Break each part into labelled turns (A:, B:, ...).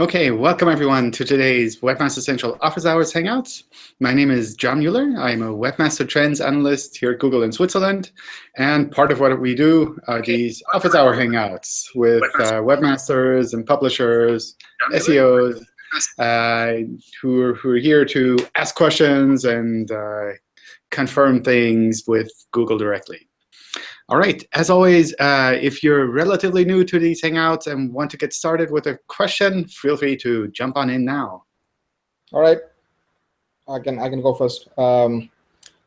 A: Okay, welcome everyone to today's Webmaster Central Office Hours Hangouts. My name is John Mueller. I'm a Webmaster Trends Analyst here at Google in Switzerland. And part of what we do are these Office Hour Hangouts with uh, webmasters and publishers, SEOs, uh, who, are, who are here to ask questions and uh, confirm things with Google directly. All right, as always, uh, if you're relatively new to these Hangouts and want to get started with a question, feel free to jump on in now.
B: All right, I can, I can go first. Um,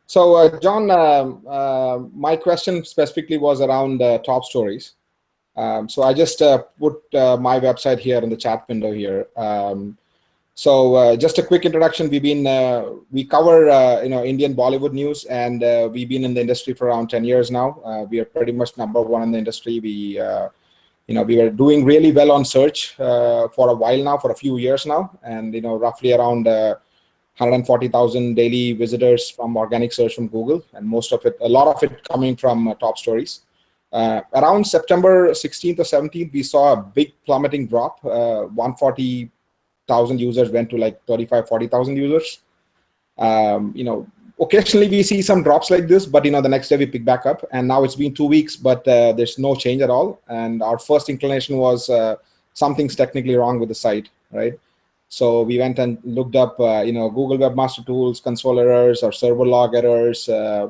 B: so uh, John, um, uh, my question specifically was around uh, top stories. Um, so I just uh, put uh, my website here in the chat window here. Um, so uh, just a quick introduction. We've been uh, we cover uh, you know Indian Bollywood news, and uh, we've been in the industry for around 10 years now. Uh, we are pretty much number one in the industry. We uh, you know we were doing really well on search for a while now, for a few years now, and you know roughly around 140,000 daily visitors from organic search from Google, and most of it, a lot of it coming from top stories. around September 16th or 17th, we saw a big plummeting drop, 140 thousand users went to like 35, 40,000 users. Um, you know, occasionally we see some drops like this, but you know, the next day we pick back up. And now it's been two weeks, but uh, there's no change at all. And our first inclination was uh, something's technically wrong with the site, right? So we went and looked up, uh, you know, Google Webmaster Tools, console errors, or server log errors. Uh,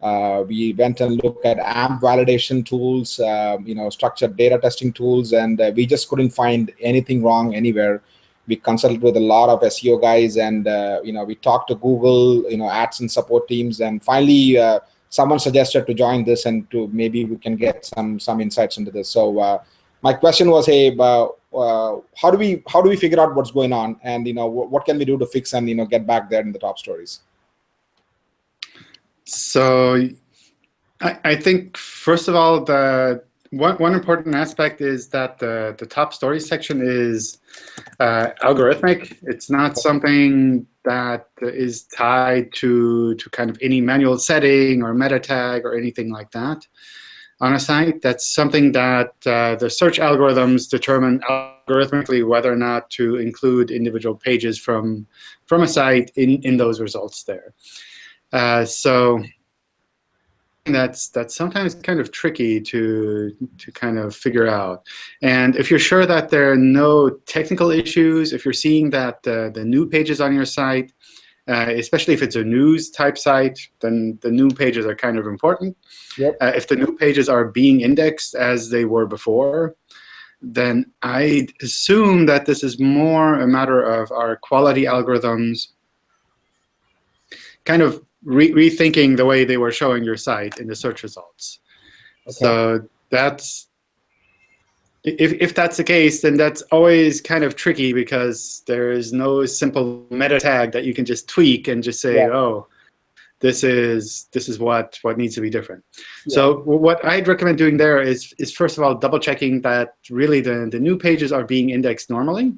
B: uh, we went and looked at AMP validation tools, uh, you know, structured data testing tools, and we just couldn't find anything wrong anywhere we consulted with a lot of SEO guys, and uh, you know we talked to Google, you know, ads and support teams, and finally uh, someone suggested to join this and to maybe we can get some some insights into this. So uh, my question was, hey, uh, how do we how do we figure out what's going on, and you know what can we do to fix and you know get back there in the top stories?
A: So I, I think first of all the one, one important aspect is that the, the top story section is uh, algorithmic. It's not something that is tied to, to kind of any manual setting or meta tag or anything like that on a site. That's something that uh, the search algorithms determine algorithmically whether or not to include individual pages from, from a site in, in those results there. Uh, so that's that's sometimes kind of tricky to to kind of figure out. And if you're sure that there are no technical issues, if you're seeing that uh, the new pages on your site, uh, especially if it's a news type site, then the new pages are kind of important. Yep. Uh, if the new pages are being indexed as they were before, then I assume that this is more a matter of our quality algorithms kind of re rethinking the way they were showing your site in the search results. Okay. So that's if, if that's the case, then that's always kind of tricky because there is no simple meta tag that you can just tweak and just say, yeah. oh, this is this is what what needs to be different. Yeah. So what I'd recommend doing there is is first of all double checking that really the the new pages are being indexed normally.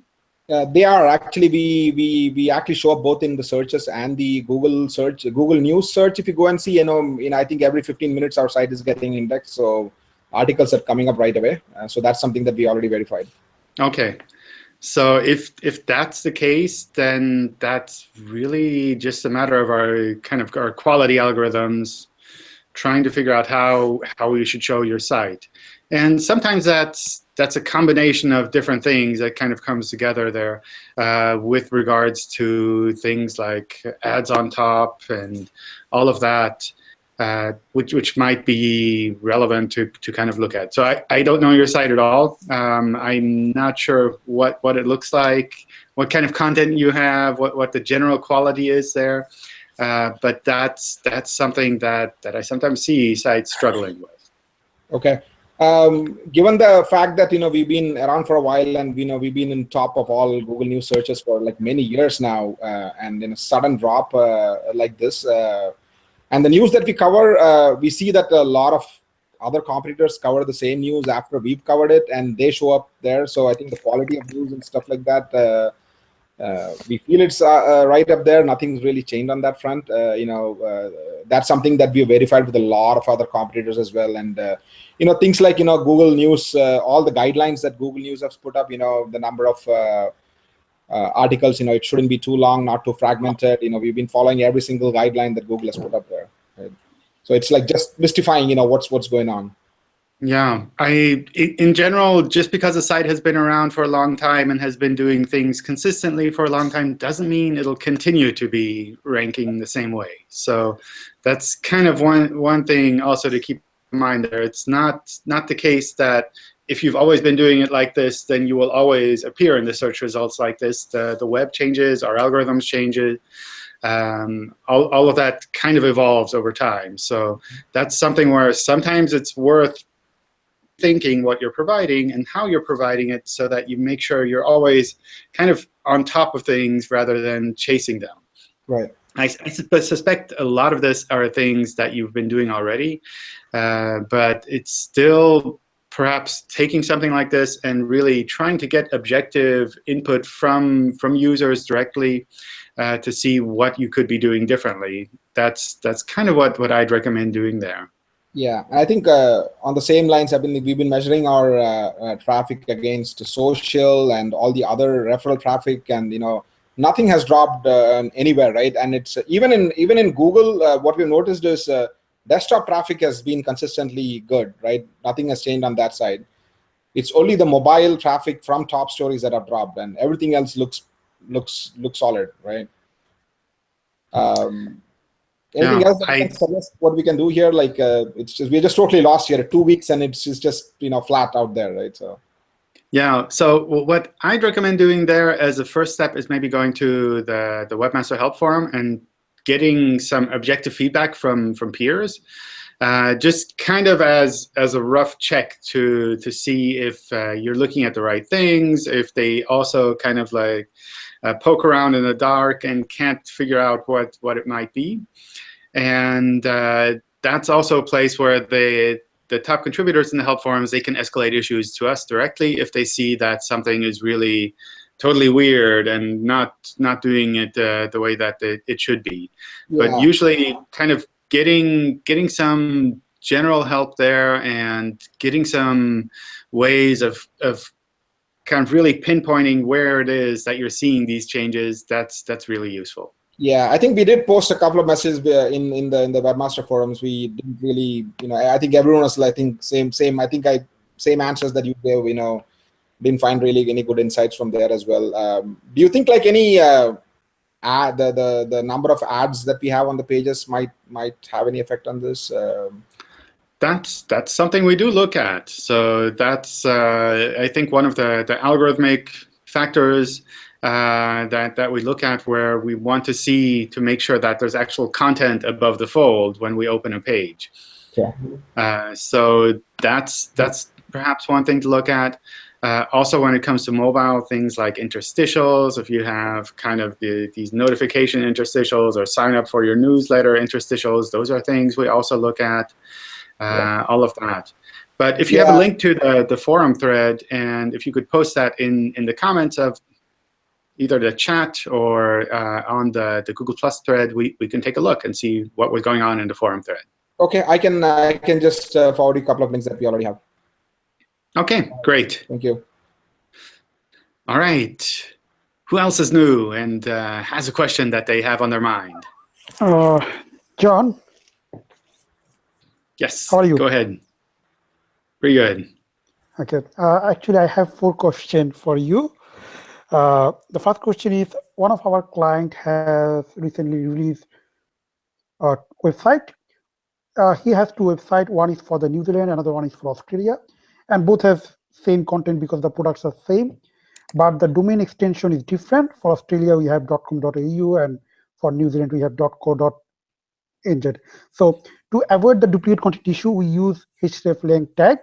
B: Uh, they are actually we we we actually show up both in the searches and the Google search, Google News search. If you go and see, you know, in I think every 15 minutes our site is getting indexed, so articles are coming up right away. Uh, so that's something that we already verified.
A: Okay, so if if that's the case, then that's really just a matter of our kind of our quality algorithms trying to figure out how how we should show your site. And sometimes that's that's a combination of different things that kind of comes together there uh, with regards to things like ads on top and all of that, uh, which, which might be relevant to, to kind of look at. So I, I don't know your site at all. Um, I'm not sure what, what it looks like, what kind of content you have, what, what the general quality is there. Uh, but that's, that's something that, that I sometimes see sites struggling with.
B: OK. Um, given the fact that you know we've been around for a while and you know we've been in top of all Google News searches for like many years now, uh, and in a sudden drop uh, like this, uh, and the news that we cover, uh, we see that a lot of other competitors cover the same news after we've covered it, and they show up there. So I think the quality of news and stuff like that, uh, we feel it's uh, uh, right up there. Nothing's really changed on that front. Uh, you know, uh, that's something that we verified with a lot of other competitors as well. And uh, you know, things like you know Google News, all the guidelines that Google News has put up. You know, the number of articles. You know, it shouldn't be too long, not too fragmented. You know, we've been following every single guideline that Google has put up there. Right? So it's like just mystifying. You know, what's what's going on.
A: Yeah, I in general, just because a site has been around for a long time and has been doing things consistently for a long time doesn't mean it'll continue to be ranking the same way. So that's kind of one one thing also to keep in mind there. It's not not the case that if you've always been doing it like this, then you will always appear in the search results like this. The the web changes, our algorithms changes. Um, all, all of that kind of evolves over time. So that's something where sometimes it's worth thinking what you're providing and how you're providing it so that you make sure you're always kind of on top of things rather than chasing them.
B: Right.
A: I, I suspect a lot of this are things that you've been doing already, uh, but it's still perhaps taking something like this and really trying to get objective input from from users directly uh, to see what you could be doing differently. That's that's kind of what what I'd recommend doing there.
B: Yeah, I think uh, on the same lines, I've been we've been measuring our uh, uh, traffic against social and all the other referral traffic, and you know nothing has dropped uh, anywhere, right? And it's uh, even in even in Google, uh, what we've noticed is desktop traffic has been consistently good, right? Nothing has changed on that side. It's only the mobile traffic from top stories that have dropped, and everything else looks looks looks solid, right? Um, Anything yeah, else that I, suggest what we can do here? Like uh, it's just we're just totally lost here. Two weeks and it's just, just you know flat out there, right? So.
A: Yeah. So what I'd recommend doing there as a first step is maybe going to the the Webmaster Help Forum and getting some objective feedback from from peers. Uh, just kind of as as a rough check to to see if uh, you're looking at the right things, if they also kind of like uh, poke around in the dark and can't figure out what what it might be. And uh, that's also a place where the the top contributors in the help forums, they can escalate issues to us directly if they see that something is really totally weird and not not doing it uh, the way that it, it should be. Yeah. But usually kind of getting getting some general help there and getting some ways of, of kind of really pinpointing where it is that you're seeing these changes, that's that's really useful.
B: Yeah, I think we did post a couple of messages in in the in the webmaster forums. We didn't really, you know, I think everyone was, I think, same same. I think I same answers that you gave. You know, didn't find really any good insights from there as well. Um, do you think like any uh, ad, the the the number of ads that we have on the pages might might have any effect on this? Um,
A: that's that's something we do look at. So that's uh, I think one of the the algorithmic factors uh, that, that we look at where we want to see to make sure that there's actual content above the fold when we open a page.
B: Yeah.
A: Uh, so that's, that's perhaps one thing to look at. Uh, also, when it comes to mobile, things like interstitials, if you have kind of the, these notification interstitials or sign up for your newsletter interstitials, those are things we also look at, uh, yeah. all of that. But if you yeah. have a link to the, the forum thread, and if you could post that in, in the comments of either the chat or uh, on the, the Google Plus thread, we, we can take a look and see what was going on in the forum thread.
B: OK, I can, I can just uh, forward you a couple of links that we already have.
A: OK, great.
B: Thank you.
A: All right. Who else is new and uh, has a question that they have on their mind?
C: Uh, John?
A: Yes.
C: How are you?
A: Go ahead. Pretty good.
C: Okay. Uh, actually, I have four questions for you. Uh, the first question is, one of our client has recently released a website. Uh, he has two websites. One is for the New Zealand, another one is for Australia. And both have same content because the products are same. But the domain extension is different. For Australia, we have .com.au, and for New Zealand, we have .co.nz. So to avoid the duplicate content issue, we use hreflang tag.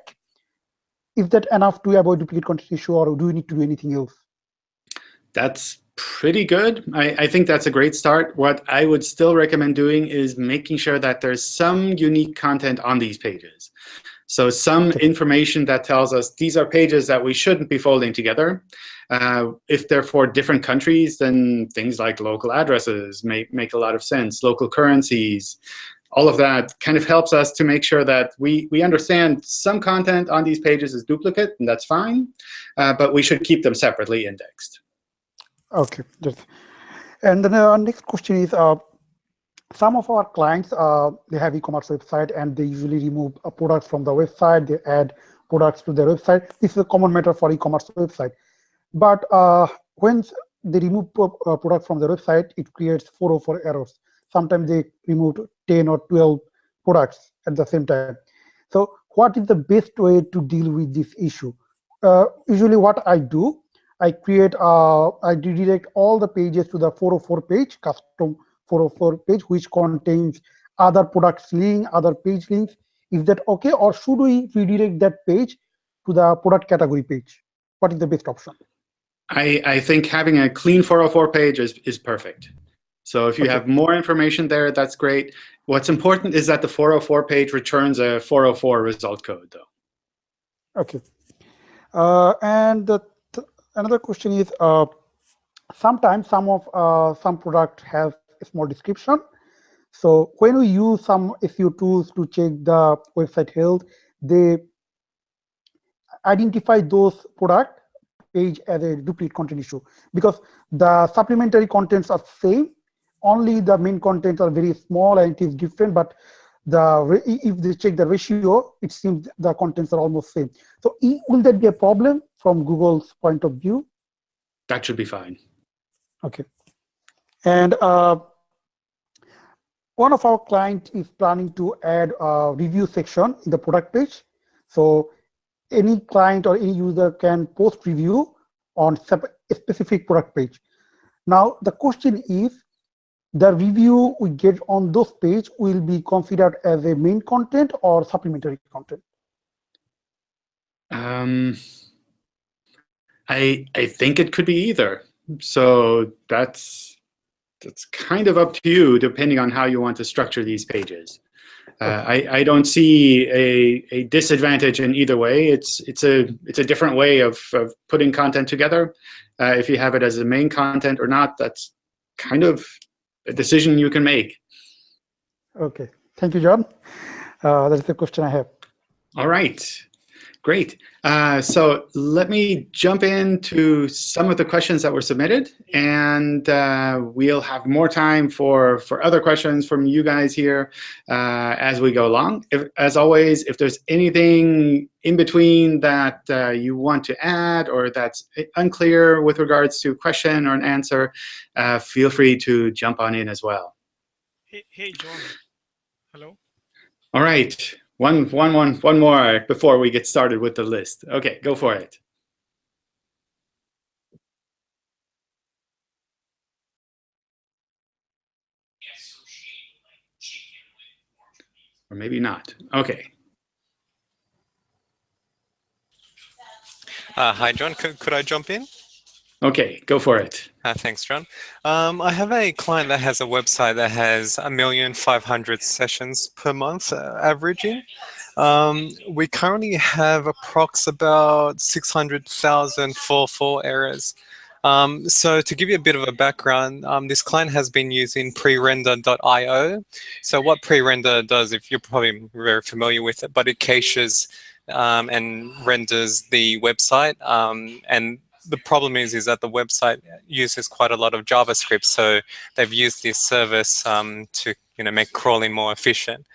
C: Is that enough to avoid duplicate content issue, or do we need to do anything else?
A: that's pretty good. I, I, think that's a great start. What I would still recommend doing is making sure that there's some unique content on these pages. So some information that tells us these are pages that we shouldn't be folding together. Uh, if they're for different countries, then things like local addresses make, make a lot of sense, local currencies, all of that kind of helps us to make sure that we, we understand some content on these pages is duplicate, and that's fine, uh, but we should keep them separately indexed.
C: OK. And then our next question is, uh, some of our clients, uh, they have e-commerce website, and they usually remove a product from the website. They add products to their website. This is a common matter for e-commerce website. But uh, when they remove a product from the website, it creates 404 errors. Sometimes they remove 10 or 12 products at the same time. So what is the best way to deal with this issue? Uh, usually what I do, I create, uh, I redirect all the pages to the 404 page, custom 404 page, which contains other products link, other page links. Is that okay? Or should we redirect that page to the product category page? What is the best option?
A: I, I think having a clean 404 page is, is perfect. So if you okay. have more information there, that's great. What's important is that the 404 page returns a 404 result code, though.
C: Okay. Uh, and the another question is, uh, sometimes some of uh, some product has a small description. So when we use some SEO tools to check the website health, they identify those product page as a duplicate content issue because the supplementary contents are same only the main contents are very small and it is different, but the if they check the ratio, it seems the contents are almost same. So will that be a problem from Google's point of view?
A: That should be fine.
C: Okay. And uh, one of our clients is planning to add a review section in the product page. So any client or any user can post review on a specific product page. Now, the question is, the review we get on those page will be considered as a main content or supplementary content?
A: Um, I I think it could be either. So that's that's kind of up to you, depending on how you want to structure these pages. Uh, I, I don't see a, a disadvantage in either way. It's it's a it's a different way of, of putting content together. Uh, if you have it as a main content or not, that's kind of a decision you can make.
C: Okay, thank you, John. Uh, that's the question I have.
A: All right, great. Uh, so let me jump into some of the questions that were submitted, and uh, we'll have more time for, for other questions from you guys here uh, as we go along. If, as always, if there's anything in between that uh, you want to add or that's unclear with regards to a question or an answer, uh, feel free to jump on in as well.
D: Hey, hey John. Hello.
A: All right. One, one, one, one more before we get started with the list. OK, go for it. Or maybe not. OK.
E: Uh, hi, John. Could, could I jump in?
A: Okay, go for it.
E: Uh, thanks, John. Um, I have a client that has a website that has a million five hundred sessions per month uh, averaging. Um, we currently have approx about 600,000 404 errors. Um, so to give you a bit of a background, um, this client has been using prerender.io. So what prerender does, if you're probably very familiar with it, but it caches um, and renders the website um, and the problem is is that the website uses quite a lot of JavaScript, so they've used this service um, to you know make crawling more efficient.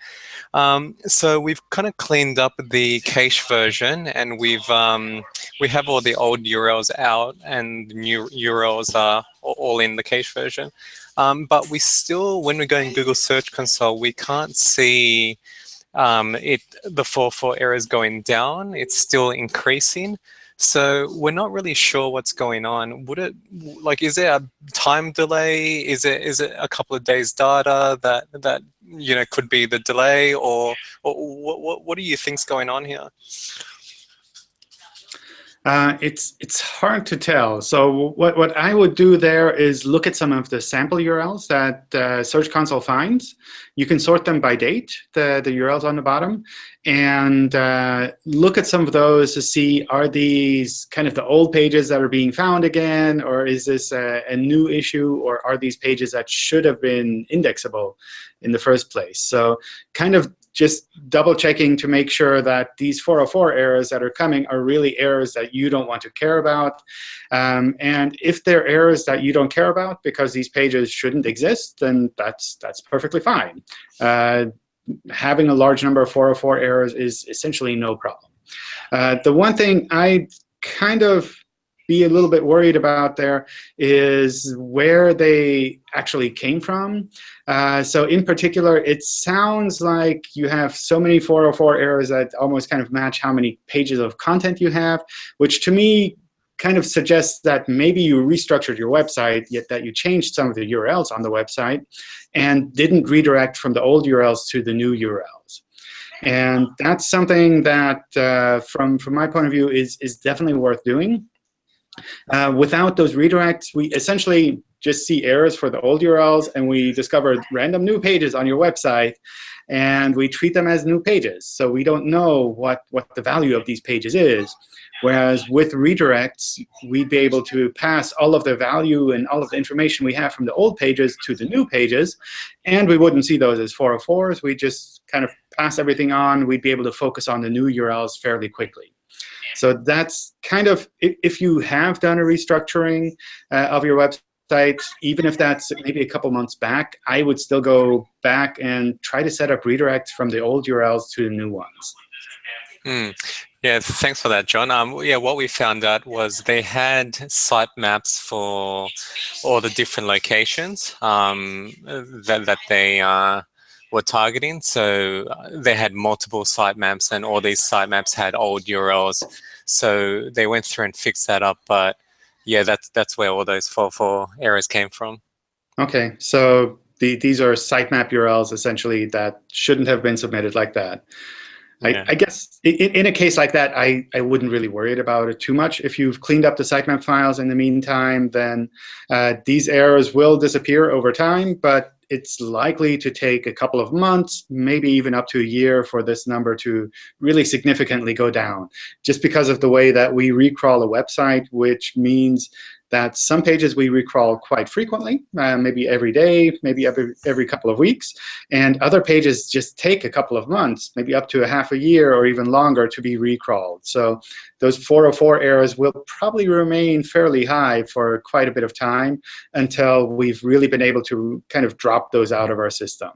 E: Um, so we've kind of cleaned up the cache version, and we've um, we have all the old URLs out, and new URLs are all in the cache version. Um, but we still, when we go in Google Search Console, we can't see um, it the 404 errors going down. It's still increasing. So we're not really sure what's going on. Would it like is there a time delay? Is it is it a couple of days data that that you know could be the delay, or, or what what what do you think's going on here?
A: Uh, it's it's hard to tell. So what, what I would do there is look at some of the sample URLs that uh, Search Console finds. You can sort them by date, the, the URLs on the bottom, and uh, look at some of those to see, are these kind of the old pages that are being found again, or is this a, a new issue, or are these pages that should have been indexable in the first place? So kind of just double checking to make sure that these 404 errors that are coming are really errors that you don't want to care about. Um, and if they're errors that you don't care about because these pages shouldn't exist, then that's, that's perfectly fine. Uh, having a large number of 404 errors is essentially no problem. Uh, the one thing I kind of be a little bit worried about there is where they actually came from. Uh, so in particular, it sounds like you have so many 404 errors that almost kind of match how many pages of content you have, which to me kind of suggests that maybe you restructured your website, yet that you changed some of the URLs on the website and didn't redirect from the old URLs to the new URLs. And that's something that, uh, from, from my point of view, is, is definitely worth doing. Uh, without those redirects, we essentially just see errors for the old URLs, and we discover random new pages on your website, and we treat them as new pages. So we don't know what, what the value of these pages is. Whereas with redirects, we'd be able to pass all of the value and all of the information we have from the old pages to the new pages, and we wouldn't see those as 404s. We just kind of pass everything on. We'd be able to focus on the new URLs fairly quickly. So that's kind of, if you have done a restructuring uh, of your website, even if that's maybe a couple months back, I would still go back and try to set up redirects from the old URLs to the new ones.
E: Mm. Yeah, thanks for that, John. Um, yeah, what we found out was they had sitemaps for all the different locations um, that, that they uh, were targeting. So uh, they had multiple sitemaps and all these sitemaps had old URLs. So they went through and fixed that up. But yeah, that's that's where all those 404 errors came from.
A: OK, so the, these are sitemap URLs essentially that shouldn't have been submitted like that. I, I, guess in, in, a case like that, I, I wouldn't really worry about it too much. If you've cleaned up the sitemap files in the meantime, then uh, these errors will disappear over time. But it's likely to take a couple of months, maybe even up to a year for this number to really significantly go down, just because of the way that we recrawl a website, which means that some pages we recrawl quite frequently, uh, maybe every day, maybe every, every couple of weeks. And other pages just take a couple of months, maybe up to a half a year or even longer to be recrawled. So those 404 errors will probably remain fairly high for quite a bit of time until we've really been able to kind of drop those out of our system.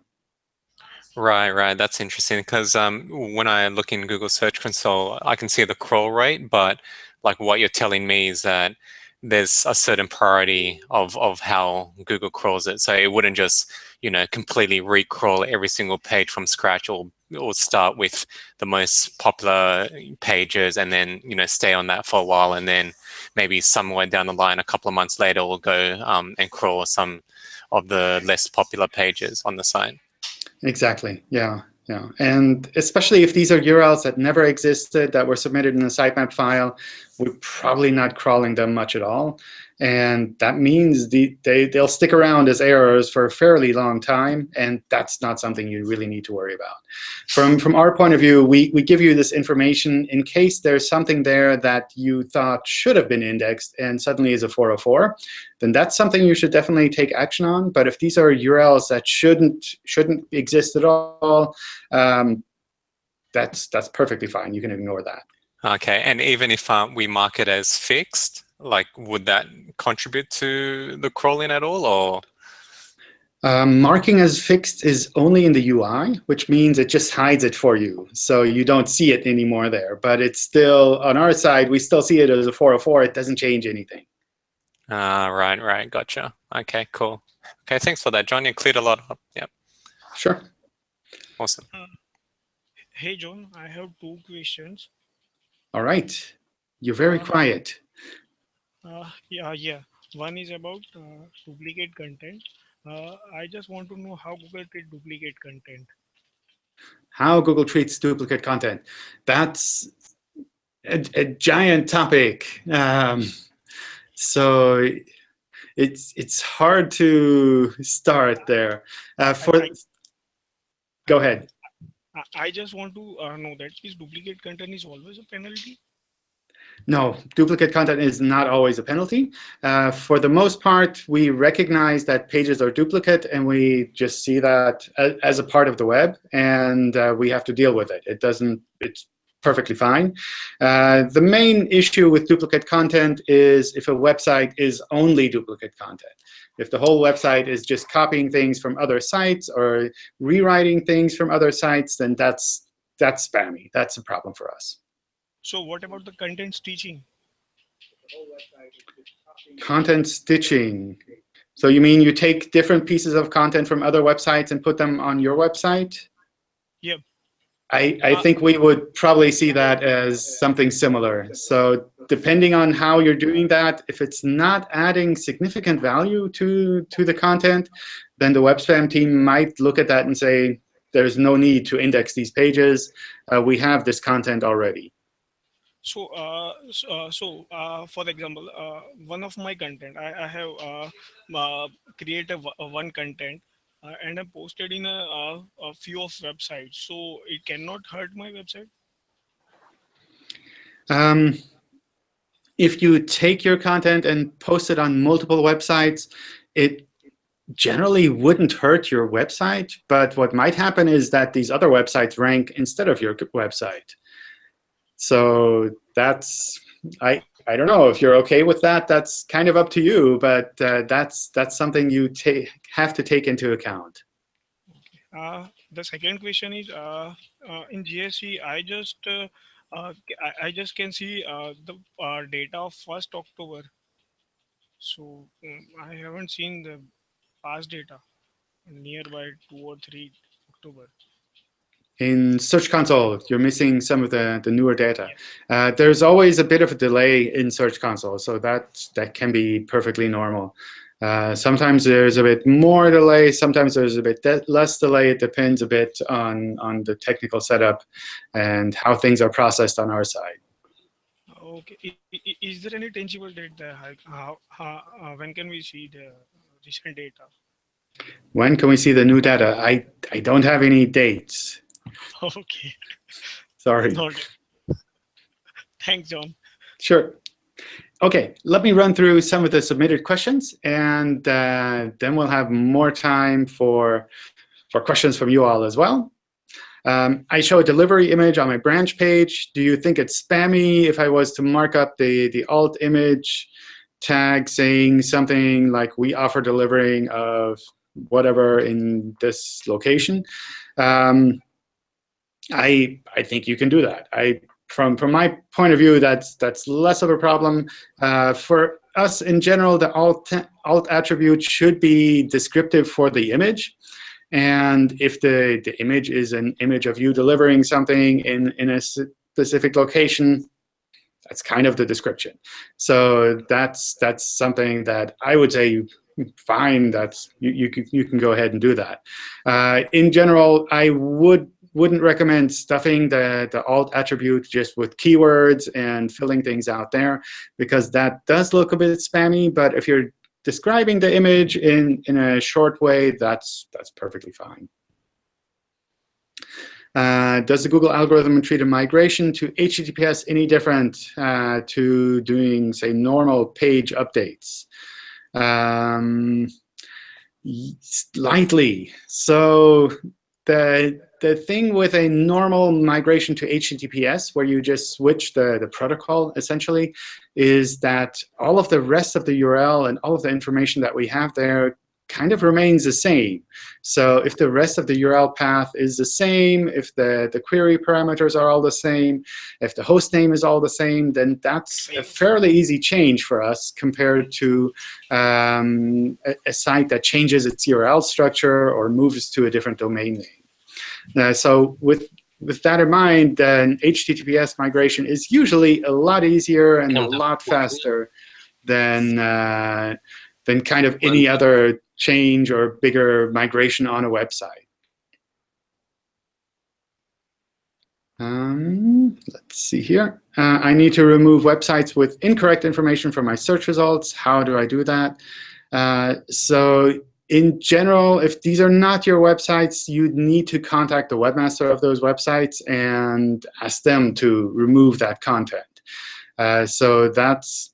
E: Right, right. That's interesting because um, when I look in Google Search Console, I can see the crawl rate, but like what you're telling me is that there's a certain priority of, of how Google crawls it. So it wouldn't just, you know, completely recrawl every single page from scratch or, or start with the most popular pages and then, you know, stay on that for a while. And then maybe somewhere down the line, a couple of months later, we'll go um, and crawl some of the less popular pages on the site.
A: Exactly. Yeah. Yeah, and especially if these are URLs that never existed, that were submitted in a sitemap file, we're probably not crawling them much at all. And that means the, they, they'll stick around as errors for a fairly long time, and that's not something you really need to worry about. From, from our point of view, we, we give you this information in case there's something there that you thought should have been indexed and suddenly is a 404, then that's something you should definitely take action on. But if these are URLs that shouldn't, shouldn't exist at all, um, that's, that's perfectly fine. You can ignore that.
E: OK, and even if um, we mark it as fixed, like would that contribute to the crawling at all or
A: um, marking as fixed is only in the UI, which means it just hides it for you. So you don't see it anymore there. But it's still, on our side, we still see it as a 404. It doesn't change anything.
E: Ah, uh, right, right. Gotcha. OK, cool. OK, thanks for that, John. You cleared a lot up. Yep.
A: Sure.
E: Awesome.
D: Uh, hey, John, I have two questions.
A: All right. You're very uh, quiet.
D: Uh, yeah, yeah. One is about uh, duplicate content. Uh, I just want to know how Google treats duplicate content.
A: How Google treats duplicate content. That's a, a giant topic. Um, so it's it's hard to start there. Uh, for go ahead.
D: I- just want to uh, know that is duplicate content is always a penalty?
A: No, duplicate content is not always a penalty. Uh, for the most part, we recognize that pages are duplicate, and we just see that as, as a part of the web, and uh, we have to deal with it. It doesn't. It's perfectly fine. Uh, the main issue with duplicate content is if a website is only duplicate content. If the whole website is just copying things from other sites or rewriting things from other sites, then that's that's spammy. That's a problem for us.
D: So what about the content stitching?
A: Content stitching. So you mean you take different pieces of content from other websites and put them on your website?
D: Yep.
A: I, I think we would probably see that as something similar. So depending on how you're doing that, if it's not adding significant value to, to the content, then the web spam team might look at that and say, there's no need to index these pages. Uh, we have this content already.
D: So, uh, so, uh, so uh, for example, uh, one of my content, I, I have uh, created one content uh, and I posted in a, a, a few of websites. So it cannot hurt my website.
A: Um, if you take your content and post it on multiple websites, it generally wouldn't hurt your website. But what might happen is that these other websites rank instead of your website. So that's I I don't know if you're okay with that. That's kind of up to you, but uh, that's that's something you ta- have to take into account.
D: Uh, the second question is uh, uh, in GSC, I just uh, uh, I, I just can see the data of first October. So um, I haven't seen the past data nearby two or three October.
A: In Search Console, you're missing some of the, the newer data. Uh, there's always a bit of a delay in Search Console, so that, that can be perfectly normal. Uh, sometimes there's a bit more delay, sometimes there's a bit less delay. It depends a bit on, on the technical setup and how things are processed on our side.
D: Okay. Is there any tangible date there? How, how, uh, when can we see the recent data?
A: When can we see the new data? I, I don't have any dates.
D: Okay.
A: Sorry.
D: Noted. Thanks, John.
A: Sure. Okay, let me run through some of the submitted questions, and uh, then we'll have more time for, for questions from you all as well. Um, I show a delivery image on my branch page. Do you think it's spammy if I was to mark up the, the alt image tag saying something like we offer delivering of whatever in this location? Um, I, I think you can do that. I from from my point of view, that's that's less of a problem. Uh, for us in general, the alt alt attribute should be descriptive for the image. And if the, the image is an image of you delivering something in, in a specific location, that's kind of the description. So that's that's something that I would say fine. That's you you can you can go ahead and do that. Uh, in general, I would wouldn't recommend stuffing the, the alt attribute just with keywords and filling things out there because that does look a bit spammy. But if you're describing the image in, in a short way, that's, that's perfectly fine. Uh, does the Google algorithm treat a migration to HTTPS any different uh, to doing, say, normal page updates? Um, slightly. So the the thing with a normal migration to HTTPS, where you just switch the, the protocol, essentially, is that all of the rest of the URL and all of the information that we have there kind of remains the same. So if the rest of the URL path is the same, if the, the query parameters are all the same, if the host name is all the same, then that's a fairly easy change for us compared to um, a, a site that changes its URL structure or moves to a different domain name. Uh, so with with that in mind, then HTTPS migration is usually a lot easier and a lot faster than uh, than kind of any other change or bigger migration on a website. Um, let's see here. Uh, I need to remove websites with incorrect information from my search results. How do I do that? Uh, so in general, if these are not your websites, you need to contact the webmaster of those websites and ask them to remove that content. Uh, so that's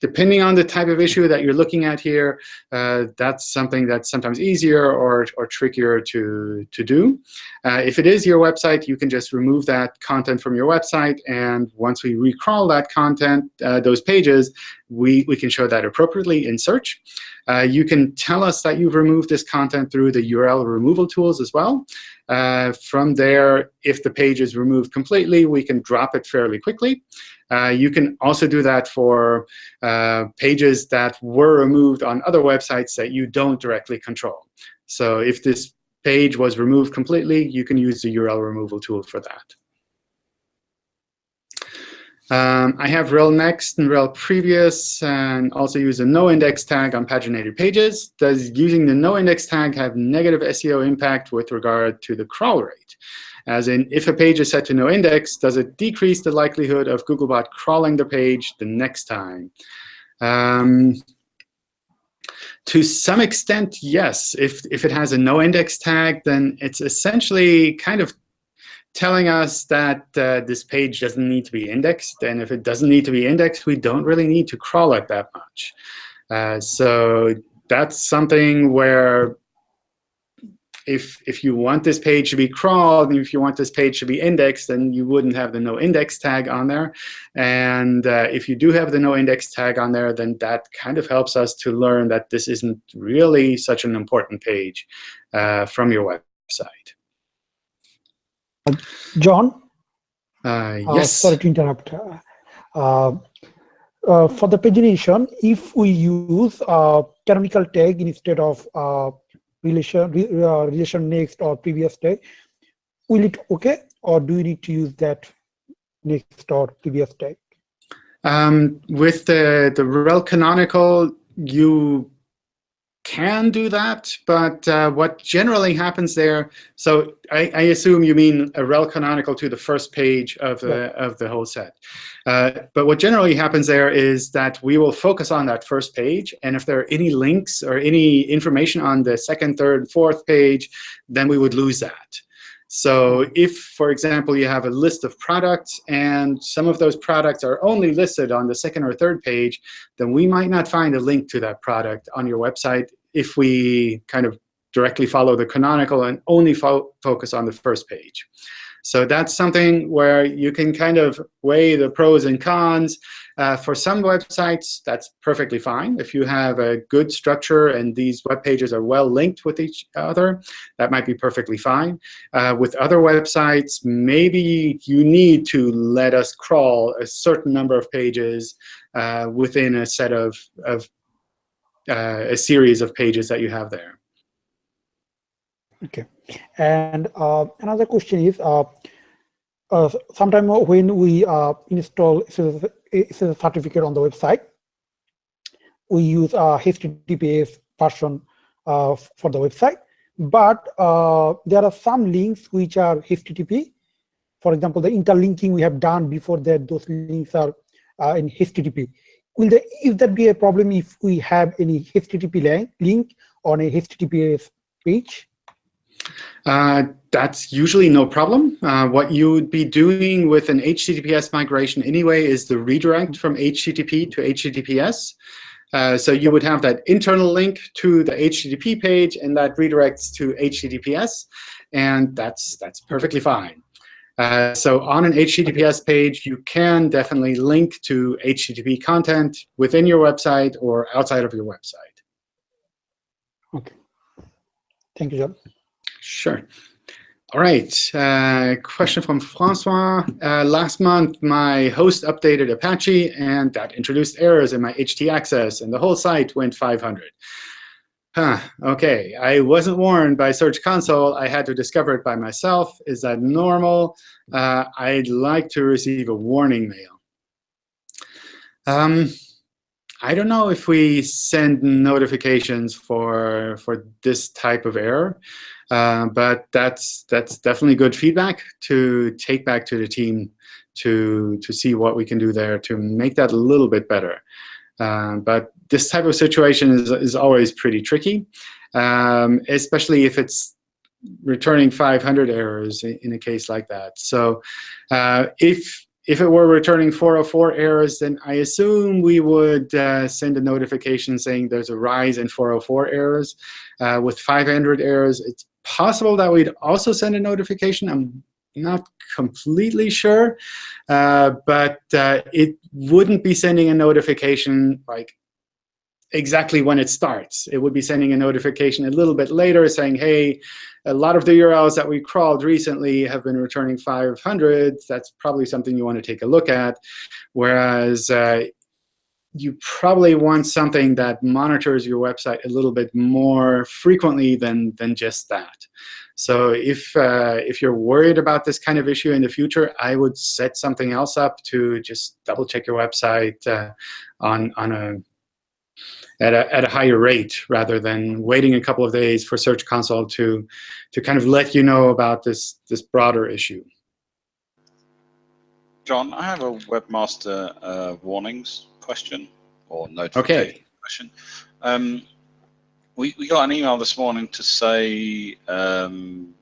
A: depending on the type of issue that you're looking at here, uh, that's something that's sometimes easier or, or trickier to, to do. Uh, if it is your website, you can just remove that content from your website. And once we recrawl that content, uh, those pages, we, we can show that appropriately in search. Uh, you can tell us that you've removed this content through the URL removal tools as well. Uh, from there, if the page is removed completely, we can drop it fairly quickly. Uh, you can also do that for uh, pages that were removed on other websites that you don't directly control. So if this page was removed completely, you can use the URL removal tool for that. Um, I have rel next and rel previous, and also use a no index tag on paginated pages. Does using the no index tag have negative SEO impact with regard to the crawl rate? As in, if a page is set to no index, does it decrease the likelihood of Googlebot crawling the page the next time? Um, to some extent, yes. If, if it has a no index tag, then it's essentially kind of telling us that uh, this page doesn't need to be indexed. And if it doesn't need to be indexed, we don't really need to crawl it that much. Uh, so that's something where if, if you want this page to be crawled, and if you want this page to be indexed, then you wouldn't have the no index tag on there. And uh, if you do have the no index tag on there, then that kind of helps us to learn that this isn't really such an important page uh, from your website.
C: John?
A: Uh, yes.
C: sorry to interrupt. Uh, uh, for the pagination, if we use uh, canonical tag instead of uh, relation uh, relation next or previous tag will it okay or do you need to use that next or previous tag
A: um, with the the rel canonical you can do that, but uh, what generally happens there, so I, I, assume you mean a rel canonical to the first page of the, of the whole set. Uh, but what generally happens there is that we will focus on that first page, and if there are any links or any information on the second, third, fourth page, then we would lose that. So if, for example, you have a list of products and some of those products are only listed on the second or third page, then we might not find a link to that product on your website if we kind of directly follow the canonical and only fo focus on the first page. So that's something where you can kind of weigh the pros and cons. Uh, for some websites, that's perfectly fine. If you have a good structure and these web pages are well linked with each other, that might be perfectly fine. Uh, with other websites, maybe you need to let us crawl a certain number of pages uh, within a set of, of uh, a series of pages that you have there.
C: Okay. And uh, another question is, uh, uh, sometime when we uh, install a certificate on the website, we use a HTTPS version uh, for the website. But uh, there are some links which are HTTP. For example, the interlinking we have done before that, those links are uh, in HTTP. Will there, if that be a problem if we have any HTTP link on a HTTPS page?
A: Uh, that's usually no problem. Uh, what you would be doing with an HTTPS migration anyway is the redirect from HTTP to HTTPS. Uh, so you would have that internal link to the HTTP page, and that redirects to HTTPS. And that's, that's perfectly fine. Uh, so on an HTTPS page, you can definitely link to HTTP content within your website or outside of your website.
C: OK. Thank you, John.
A: Sure. All right. Uh, question from Francois. Uh, last month, my host updated Apache, and that introduced errors in my htaccess, and the whole site went 500. Huh, OK. I wasn't warned by Search Console. I had to discover it by myself. Is that normal? Uh, I'd like to receive a warning mail. Um, I don't know if we send notifications for, for this type of error. Uh, but that's that's definitely good feedback to take back to the team to to see what we can do there to make that a little bit better. Uh, but this type of situation is is always pretty tricky, um, especially if it's returning 500 errors in, a case like that. So uh, if if it were returning 404 errors, then I assume we would uh, send a notification saying there's a rise in 404 errors. Uh, with 500 errors, it's possible that we'd also send a notification. I'm not completely sure, uh, but uh, it wouldn't be sending a notification like exactly when it starts. It would be sending a notification a little bit later saying, hey, a lot of the URLs that we crawled recently have been returning 500. That's probably something you want to take a look at. Whereas uh, you probably want something that monitors your website a little bit more frequently than, than just that. So if, uh, if you're worried about this kind of issue in the future, I would set something else up to just double check your website uh, on, on a at a, at a higher rate rather than waiting a couple of days for Search Console to, to kind of let you know about this, this broader issue.
F: John, I have a webmaster uh, warnings question or notification
A: okay.
F: question. Um, we, we got an email this morning to say um,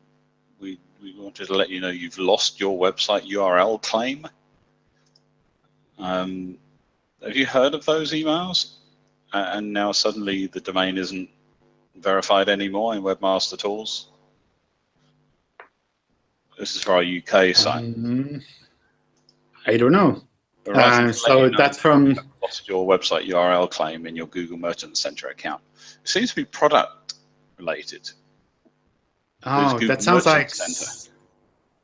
F: we, we wanted to let you know you've lost your website URL claim. Um, have you heard of those emails? and now suddenly the domain isn't verified anymore in Webmaster Tools? This is for our UK site.
A: Um, I don't know. Uh, so that's from
F: lost your website URL claim in your Google Merchant Center account. It seems to be product related.
A: Oh, that sounds Merchant like Center.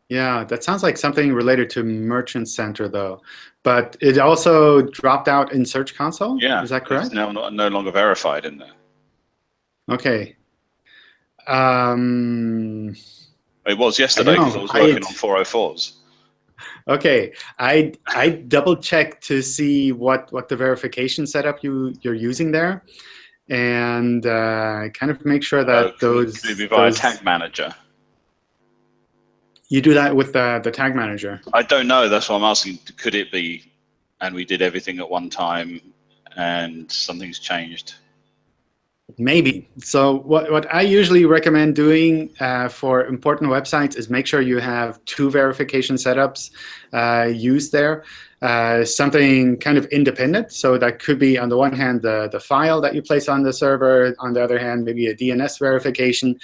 A: yeah, that sounds like something related to Merchant Center though. But it also dropped out in Search Console?
F: Yeah.
A: Is that correct?
F: It's now not, no longer verified in there.
A: OK. Um,
F: it was yesterday because I, I, was working I, on 404s.
A: OK. I, I double checked to see what, what the verification setup you, you're using there. And uh, kind of make sure that uh, those...
F: Could be via those, Tag Manager.
A: You do that with the, the tag manager?
F: I don't know. That's why I'm asking. Could it be, and we did everything at one time, and something's changed?
A: Maybe. So what, what I usually recommend doing uh, for important websites is make sure you have two verification setups uh, used there. Uh, something kind of independent. So that could be, on the one hand, the, the file that you place on the server. On the other hand, maybe a DNS verification.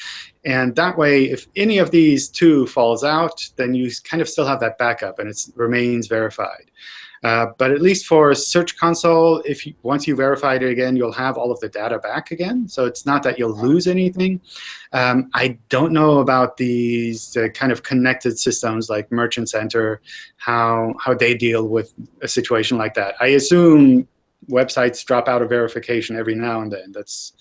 A: And that way, if any of these two falls out, then you kind of still have that backup, and it remains verified. Uh, but at least for Search Console, if you, once you verify it again, you'll have all of the data back again. So it's not that you'll lose anything. Um, I don't know about these uh, kind of connected systems like Merchant Center, how, how they deal with a situation like that. I assume websites drop out of verification every now and then. That's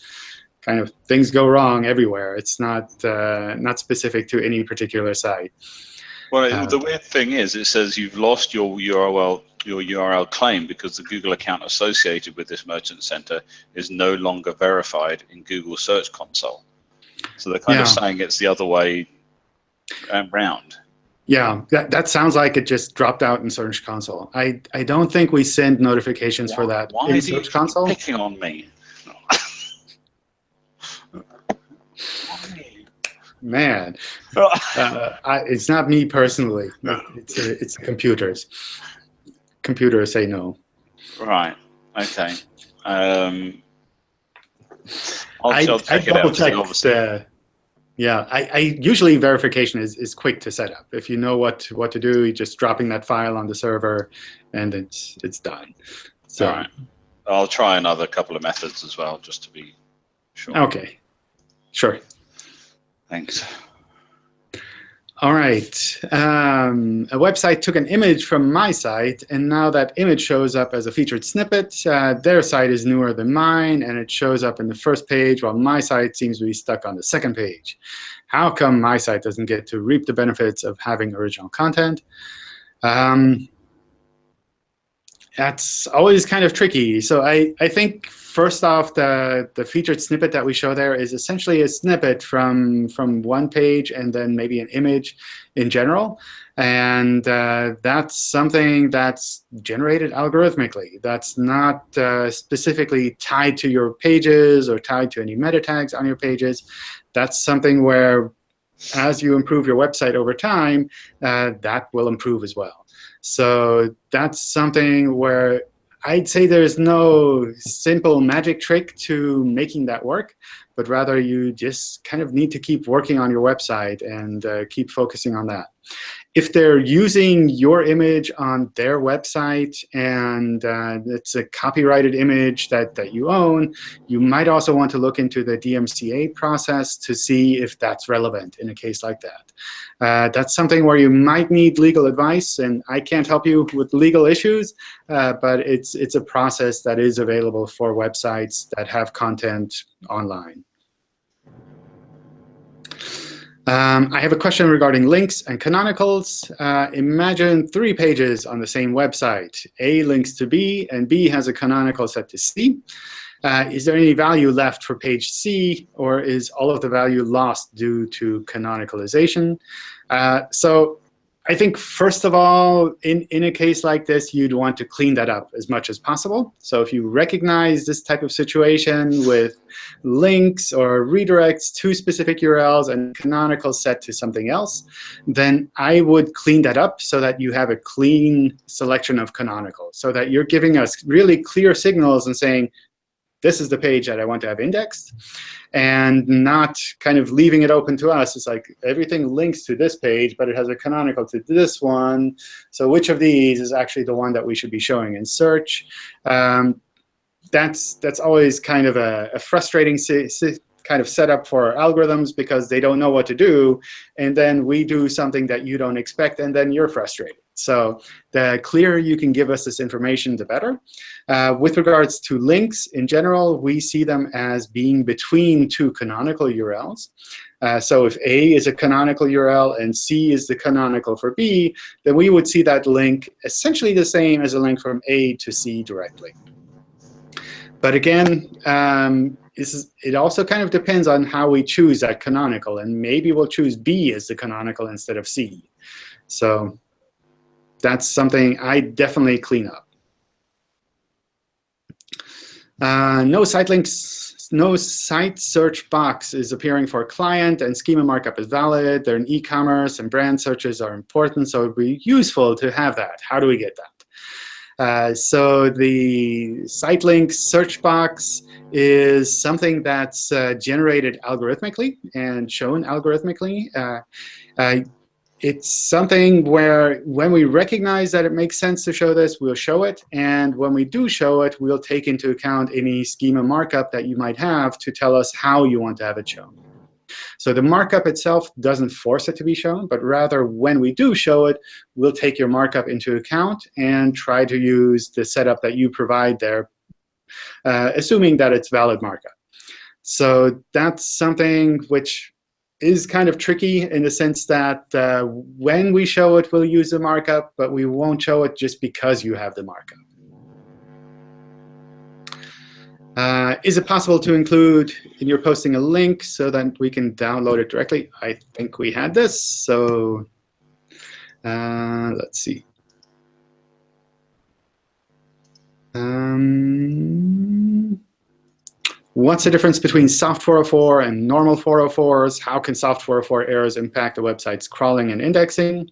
A: kind of things go wrong everywhere. It's not, uh, not specific to any particular site.
F: Well, uh, the weird thing is, it says you've lost your URL your URL claim because the Google account associated with this merchant center is no longer verified in Google Search Console. So they're kind yeah. of saying it's the other way around.
A: Yeah, that, that sounds like it just dropped out in Search Console. I, I don't think we send notifications
F: why,
A: for that
F: why
A: in Search Console.
F: Why picking on me?
A: Man, uh, I, it's not me personally. It's, it's computers computer say no.
F: Right. Okay. Um,
A: I'll, I, I'll I double check the, yeah, I, I, usually verification is, is quick to set up. If you know what what to do, you're just dropping that file on the server, and it's it's done. So,
F: All right. I'll try another couple of methods as well, just to be sure.
A: Okay. Sure.
F: Thanks.
A: All right. Um, a website took an image from my site, and now that image shows up as a featured snippet. Uh, their site is newer than mine, and it shows up in the first page, while my site seems to be stuck on the second page. How come my site doesn't get to reap the benefits of having original content? Um, that's always kind of tricky. So I, I think first off, the, the featured snippet that we show there is essentially a snippet from, from one page and then maybe an image in general. And uh, that's something that's generated algorithmically. That's not uh, specifically tied to your pages or tied to any meta tags on your pages. That's something where as you improve your website over time, uh, that will improve as well. So that's something where I'd say there's no simple magic trick to making that work, but rather you just kind of need to keep working on your website and uh, keep focusing on that if they're using your image on their website and uh, it's a copyrighted image that, that you own, you might also want to look into the DMCA process to see if that's relevant in a case like that. Uh, that's something where you might need legal advice, and I can't help you with legal issues, uh, but it's, it's a process that is available for websites that have content online. Um, I have a question regarding links and canonicals. Uh, imagine three pages on the same website. A links to B, and B has a canonical set to C. Uh, is there any value left for page C, or is all of the value lost due to canonicalization? Uh, so I think, first of all, in, in a case like this, you'd want to clean that up as much as possible. So if you recognize this type of situation with links or redirects to specific URLs and canonical set to something else, then I would clean that up so that you have a clean selection of canonical, so that you're giving us really clear signals and saying, this is the page that I want to have indexed, and not kind of leaving it open to us. It's like everything links to this page, but it has a canonical to this one. So which of these is actually the one that we should be showing in search? Um, that's that's always kind of a, a frustrating kind of setup for algorithms because they don't know what to do, and then we do something that you don't expect, and then you're frustrated. So the clearer you can give us this information, the better. Uh, with regards to links, in general, we see them as being between two canonical URLs. Uh, so if A is a canonical URL and C is the canonical for B, then we would see that link essentially the same as a link from A to C directly. But again, um, is, it also kind of depends on how we choose that canonical. And maybe we'll choose B as the canonical instead of C. So that's something I definitely clean up. Uh, no site links, no site search box is appearing for client, and schema markup is valid. They're in e-commerce, and brand searches are important, so it would be useful to have that. How do we get that? Uh, so the site links search box is something that's uh, generated algorithmically and shown algorithmically. It's something where when we recognize that it makes sense to show this, we'll show it. And when we do show it, we'll take into account any schema markup that you might have to tell us how you want to have it shown. So the markup itself doesn't force it to be shown, but rather when we do show it, we'll take your markup into account and try to use the setup that you provide there, uh, assuming that it's valid markup. So that's something which is kind of tricky in the sense that uh, when we show it, we'll use the markup, but we won't show it just because you have the markup. Uh, is it possible to include in your posting a link so that we can download it directly? I think we had this. So uh, let's see. Um, What's the difference between soft 404 and normal 404s? How can soft 404 errors impact the website's crawling and indexing?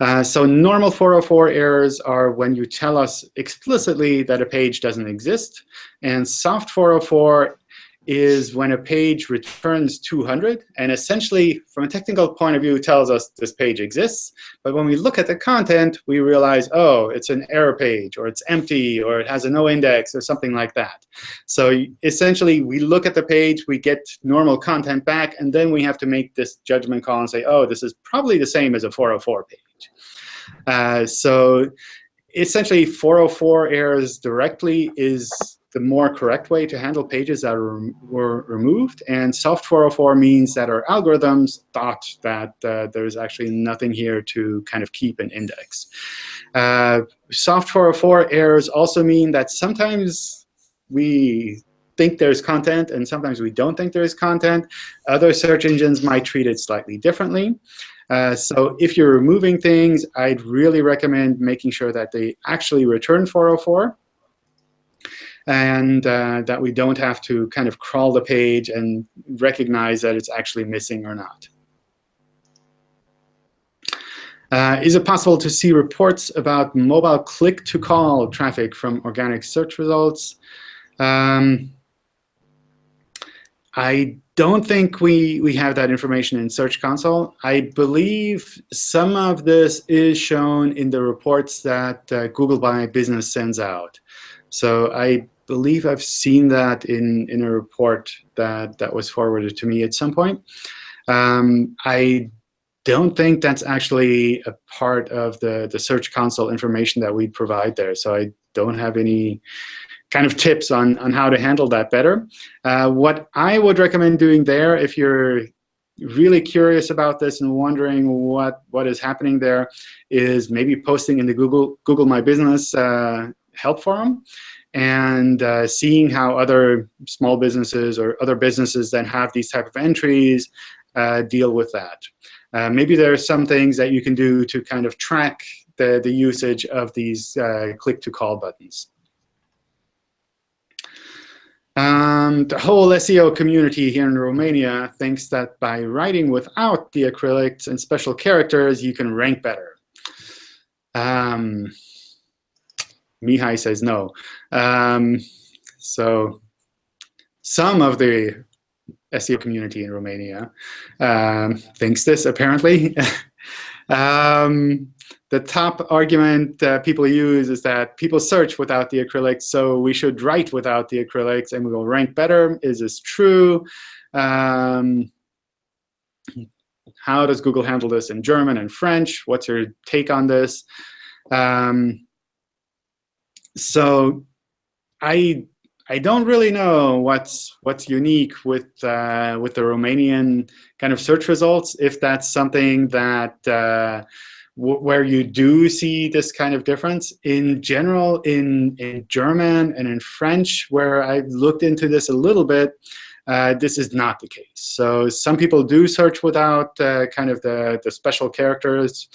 A: Uh, so normal 404 errors are when you tell us explicitly that a page doesn't exist. And soft 404 is when a page returns 200. And essentially, from a technical point of view, tells us this page exists. But when we look at the content, we realize, oh, it's an error page, or it's empty, or it has a no index, or something like that. So essentially, we look at the page, we get normal content back, and then we have to make this judgment call and say, oh, this is probably the same as a 404 page. Uh, so essentially, 404 errors directly is the more correct way to handle pages that were, were removed. And soft 404 means that our algorithms thought that uh, there's actually nothing here to kind of keep an index. Uh, soft 404 errors also mean that sometimes we think there's content, and sometimes we don't think there is content. Other search engines might treat it slightly differently. Uh, so if you're removing things, I'd really recommend making sure that they actually return 404 and uh, that we don't have to kind of crawl the page and recognize that it's actually missing or not. Uh, is it possible to see reports about mobile click-to-call traffic from organic search results? Um, I don't think we, we have that information in Search Console. I believe some of this is shown in the reports that uh, Google My Business sends out. So I believe I've seen that in, in a report that, that was forwarded to me at some point. Um, I don't think that's actually a part of the, the Search Console information that we provide there. So I don't have any kind of tips on, on how to handle that better. Uh, what I would recommend doing there, if you're really curious about this and wondering what, what is happening there, is maybe posting in the Google, Google My Business uh, help forum and uh, seeing how other small businesses or other businesses that have these type of entries uh, deal with that. Uh, maybe there are some things that you can do to kind of track the, the usage of these uh, click-to-call buttons. Um, the whole SEO community here in Romania thinks that by writing without the diacritics and special characters, you can rank better. Um, Mihai says no. Um, so some of the SEO community in Romania um, thinks this, apparently. um, the top argument that people use is that people search without the diacritics, so we should write without the diacritics, and we will rank better. Is this true? Um, how does Google handle this in German and French? What's your take on this? Um, so I I don't really know what's what's unique with uh, with the Romanian kind of search results. If that's something that uh, where you do see this kind of difference. In general, in in German and in French, where I've looked into this a little bit, uh, this is not the case. So some people do search without uh, kind of the the special characters.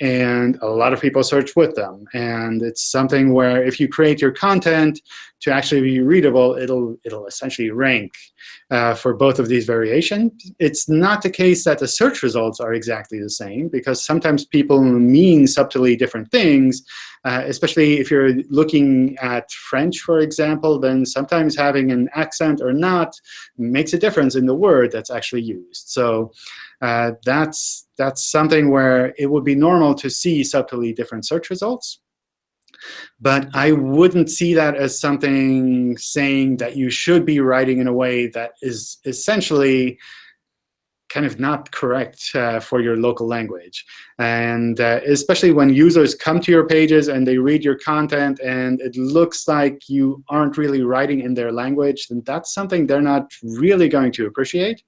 A: And a lot of people search with them. And it's something where if you create your content to actually be readable, it'll, it'll essentially rank uh, for both of these variations. It's not the case that the search results are exactly the same, because sometimes people mean subtly different things, uh, especially if you're looking at French, for example, then sometimes having an accent or not makes a difference in the word that's actually used. So uh, that's, that's something where it would be normal to see subtly different search results. But I wouldn't see that as something saying that you should be writing in a way that is essentially kind of not correct uh, for your local language. And uh, especially when users come to your pages and they read your content and it looks like you aren't really writing in their language, then that's something they're not really going to appreciate.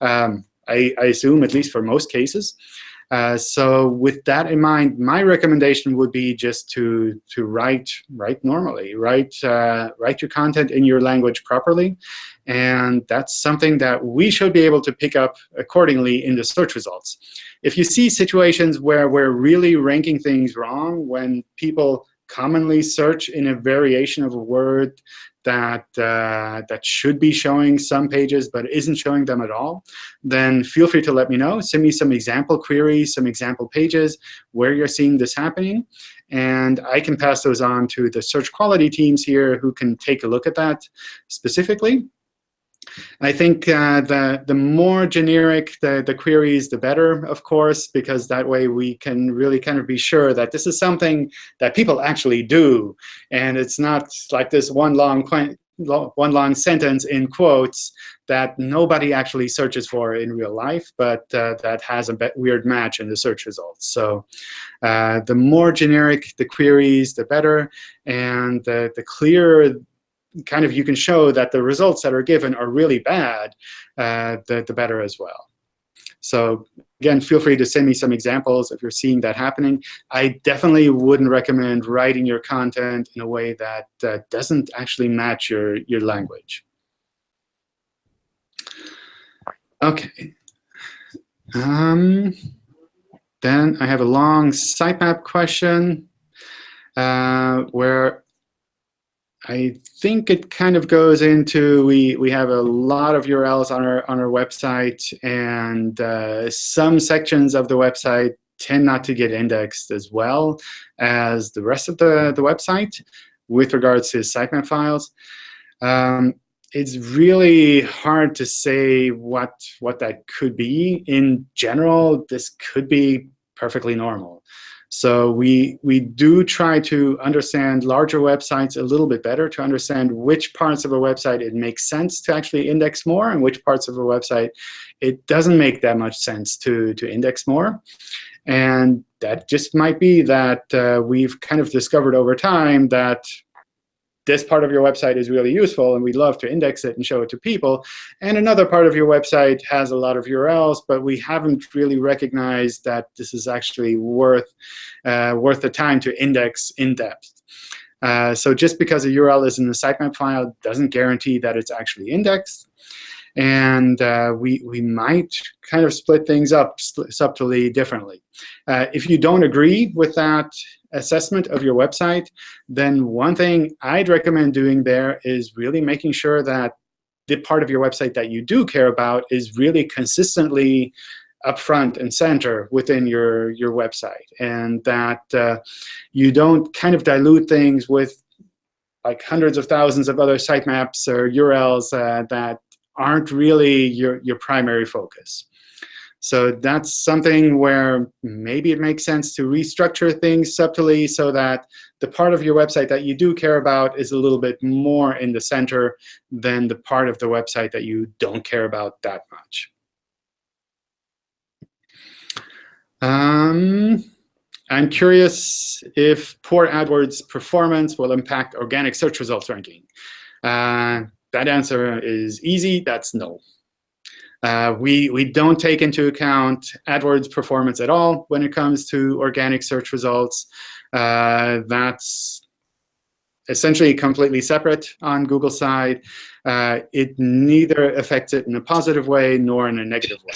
A: Um, I, I assume, at least for most cases. Uh, so with that in mind, my recommendation would be just to to write write normally, write uh, write your content in your language properly, and that's something that we should be able to pick up accordingly in the search results. If you see situations where we're really ranking things wrong, when people commonly search in a variation of a word that uh, that should be showing some pages but isn't showing them at all, then feel free to let me know. Send me some example queries, some example pages where you're seeing this happening. And I can pass those on to the search quality teams here who can take a look at that specifically. I think uh, the, the more generic the, the queries, the better, of course, because that way we can really kind of be sure that this is something that people actually do. And it's not like this one long one long sentence in quotes that nobody actually searches for in real life, but uh, that has a weird match in the search results. So uh, the more generic the queries, the better. And the, the clearer kind of you can show that the results that are given are really bad, uh, the, the better as well. So again, feel free to send me some examples if you're seeing that happening. I definitely wouldn't recommend writing your content in a way that uh, doesn't actually match your, your language. OK. Um, then I have a long sitemap question uh, where I think it kind of goes into we we have a lot of URLs on our on our website, and uh, some sections of the website tend not to get indexed as well as the rest of the the website with regards to sitemap files. Um, it's really hard to say what what that could be. In general, this could be perfectly normal. So we, we do try to understand larger websites a little bit better to understand which parts of a website it makes sense to actually index more and which parts of a website it doesn't make that much sense to, to index more. And that just might be that uh, we've kind of discovered over time that this part of your website is really useful, and we'd love to index it and show it to people. And another part of your website has a lot of URLs, but we haven't really recognized that this is actually worth, uh, worth the time to index in depth. Uh, so just because a URL is in the sitemap file doesn't guarantee that it's actually indexed. And uh, we, we might kind of split things up subtly differently. Uh, if you don't agree with that assessment of your website, then one thing I'd recommend doing there is really making sure that the part of your website that you do care about is really consistently up front and center within your, your website. And that uh, you don't kind of dilute things with like hundreds of thousands of other sitemaps or URLs uh, that aren't really your, your primary focus. So that's something where maybe it makes sense to restructure things subtly so that the part of your website that you do care about is a little bit more in the center than the part of the website that you don't care about that much. Um, I'm curious if poor AdWords performance will impact organic search results ranking. Uh, that answer is easy. That's no. Uh, we, we don't take into account AdWords performance at all when it comes to organic search results. Uh, that's essentially completely separate on Google side. Uh, it neither affects it in a positive way nor in a negative way.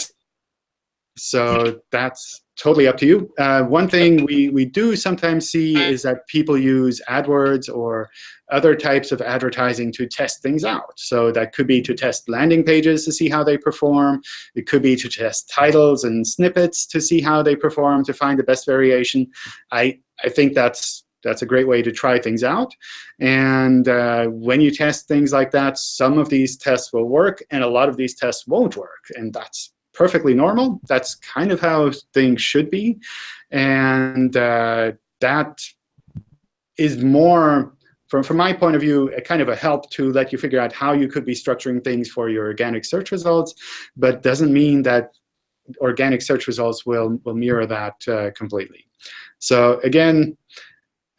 A: So that's totally up to you. Uh, one thing we, we do sometimes see is that people use AdWords or other types of advertising to test things out. So that could be to test landing pages to see how they perform. It could be to test titles and snippets to see how they perform, to find the best variation. I, I think that's that's a great way to try things out. And uh, when you test things like that, some of these tests will work, and a lot of these tests won't work. And that's perfectly normal. That's kind of how things should be. And uh, that is more, from, from my point of view, a kind of a help to let you figure out how you could be structuring things for your organic search results, but doesn't mean that organic search results will, will mirror that uh, completely. So again,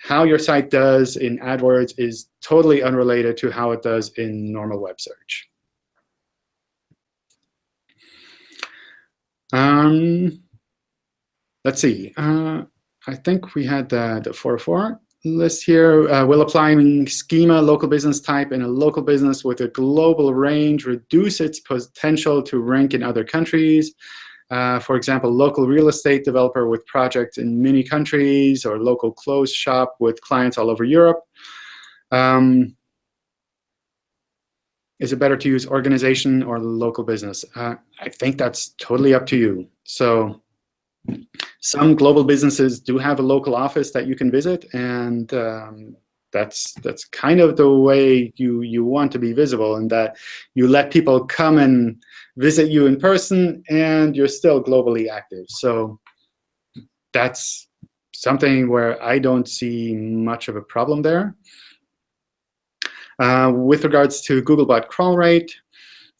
A: how your site does in AdWords is totally unrelated to how it does in normal web search. Um, let's see. Uh, I think we had the, the 404 list here. Uh, will applying schema local business type in a local business with a global range reduce its potential to rank in other countries? Uh, for example, local real estate developer with projects in many countries or local clothes shop with clients all over Europe. Um, is it better to use organization or local business? Uh, I think that's totally up to you. So some global businesses do have a local office that you can visit, and um, that's that's kind of the way you you want to be visible, and that you let people come and visit you in person, and you're still globally active. So that's something where I don't see much of a problem there. Uh, with regards to Googlebot crawl rate,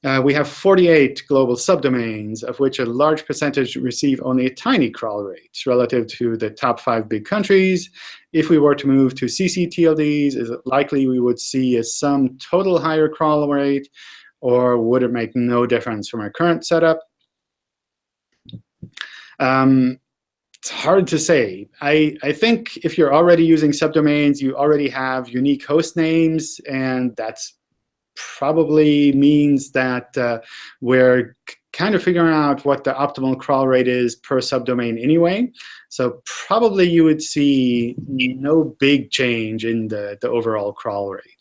A: uh, we have 48 global subdomains, of which a large percentage receive only a tiny crawl rate relative to the top five big countries. If we were to move to ccTLDs, is it likely we would see a sum total higher crawl rate, or would it make no difference from our current setup? Um, it's hard to say. I, I think if you're already using subdomains, you already have unique host names, and that's probably means that uh, we're kind of figuring out what the optimal crawl rate is per subdomain anyway. So probably you would see no big change in the, the overall crawl rate.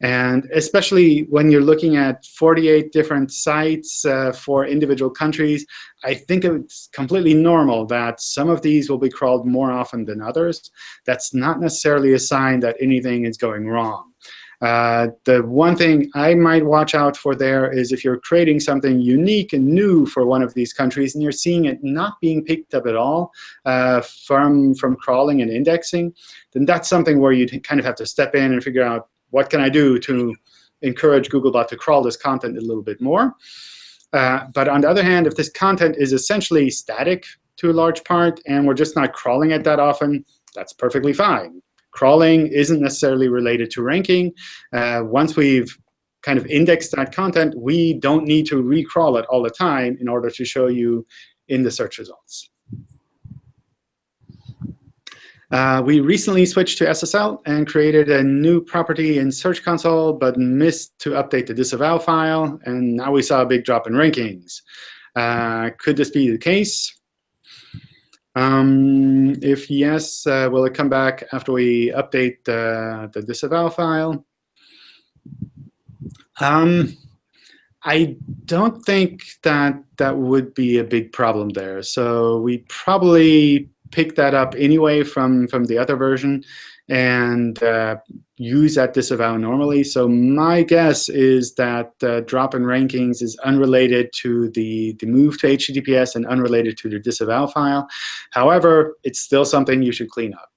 A: And especially when you're looking at 48 different sites uh, for individual countries, I think it's completely normal that some of these will be crawled more often than others. That's not necessarily a sign that anything is going wrong. Uh, the one thing I might watch out for there is if you're creating something unique and new for one of these countries and you're seeing it not being picked up at all uh, from, from crawling and indexing, then that's something where you kind of have to step in and figure out what can I do to encourage Googlebot to crawl this content a little bit more. Uh, but on the other hand, if this content is essentially static to a large part and we're just not crawling it that often, that's perfectly fine. Crawling isn't necessarily related to ranking. Uh, once we've kind of indexed that content, we don't need to recrawl it all the time in order to show you in the search results. Uh, we recently switched to SSL and created a new property in Search Console, but missed to update the disavow file. And now we saw a big drop in rankings. Uh, could this be the case? Um, if yes, uh, will it come back after we update the, the disavow file? Um, I don't think that that would be a big problem there. So we probably pick that up anyway from, from the other version and uh, use that disavow normally. So my guess is that the drop in rankings is unrelated to the, the move to HTTPS and unrelated to the disavow file. However, it's still something you should clean up.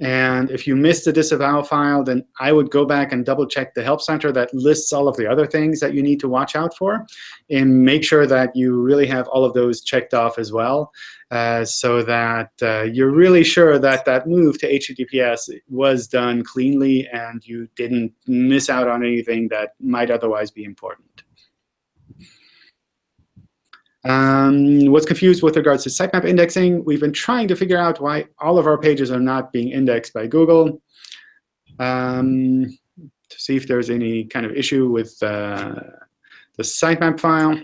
A: And if you missed the disavow file, then I would go back and double check the help center that lists all of the other things that you need to watch out for and make sure that you really have all of those checked off as well uh, so that uh, you're really sure that that move to HTTPS was done cleanly and you didn't miss out on anything that might otherwise be important. Um, what's confused with regards to sitemap indexing, we've been trying to figure out why all of our pages are not being indexed by Google um, to see if there's any kind of issue with uh, the sitemap file.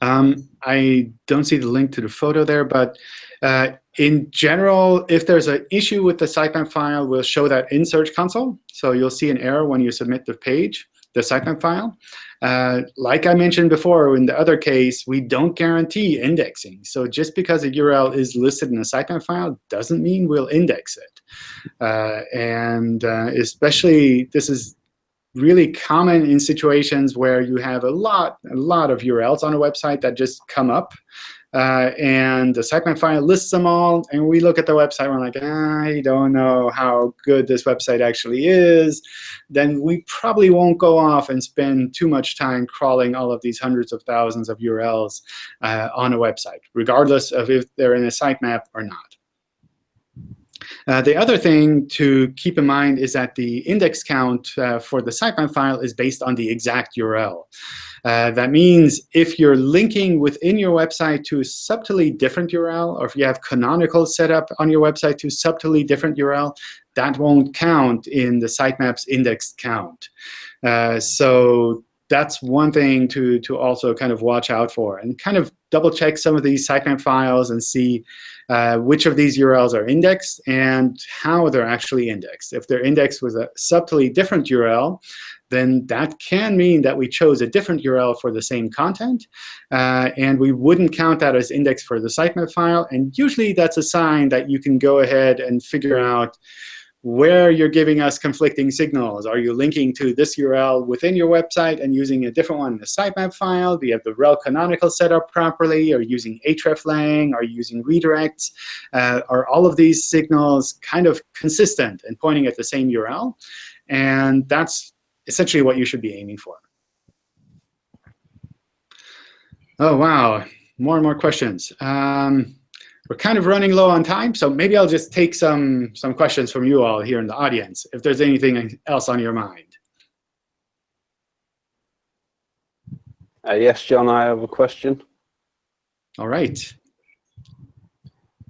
A: Um, I don't see the link to the photo there, but uh, in general, if there's an issue with the sitemap file, we'll show that in Search Console. So you'll see an error when you submit the page, the sitemap file. Uh, like I mentioned before, in the other case, we don't guarantee indexing. So just because a URL is listed in a sitemap file doesn't mean we'll index it. Uh, and uh, especially, this is really common in situations where you have a lot, a lot of URLs on a website that just come up. Uh, and the sitemap file lists them all. And we look at the website, we're like, I don't know how good this website actually is. Then we probably won't go off and spend too much time crawling all of these hundreds of thousands of URLs uh, on a website, regardless of if they're in a sitemap or not. Uh, the other thing to keep in mind is that the index count uh, for the sitemap file is based on the exact URL. Uh, that means if you're linking within your website to a subtly different URL, or if you have canonical set up on your website to subtly different URL, that won't count in the sitemap's index count. Uh, so that's one thing to, to also kind of watch out for and kind of double check some of these sitemap files and see uh, which of these URLs are indexed and how they're actually indexed. If they're indexed with a subtly different URL, then that can mean that we chose a different URL for the same content. Uh, and we wouldn't count that as index for the sitemap file. And usually that's a sign that you can go ahead and figure out where you're giving us conflicting signals. Are you linking to this URL within your website and using a different one in the sitemap file? Do you have the rel canonical set up properly? Are you using hreflang? Are you using redirects? Uh, are all of these signals kind of consistent and pointing at the same URL? And that's essentially what you should be aiming for. Oh, wow. More and more questions. Um, we're kind of running low on time, so maybe I'll just take some, some questions from you all here in the audience, if there's anything else on your mind.
G: Uh, yes, John, I have a question.
A: All right.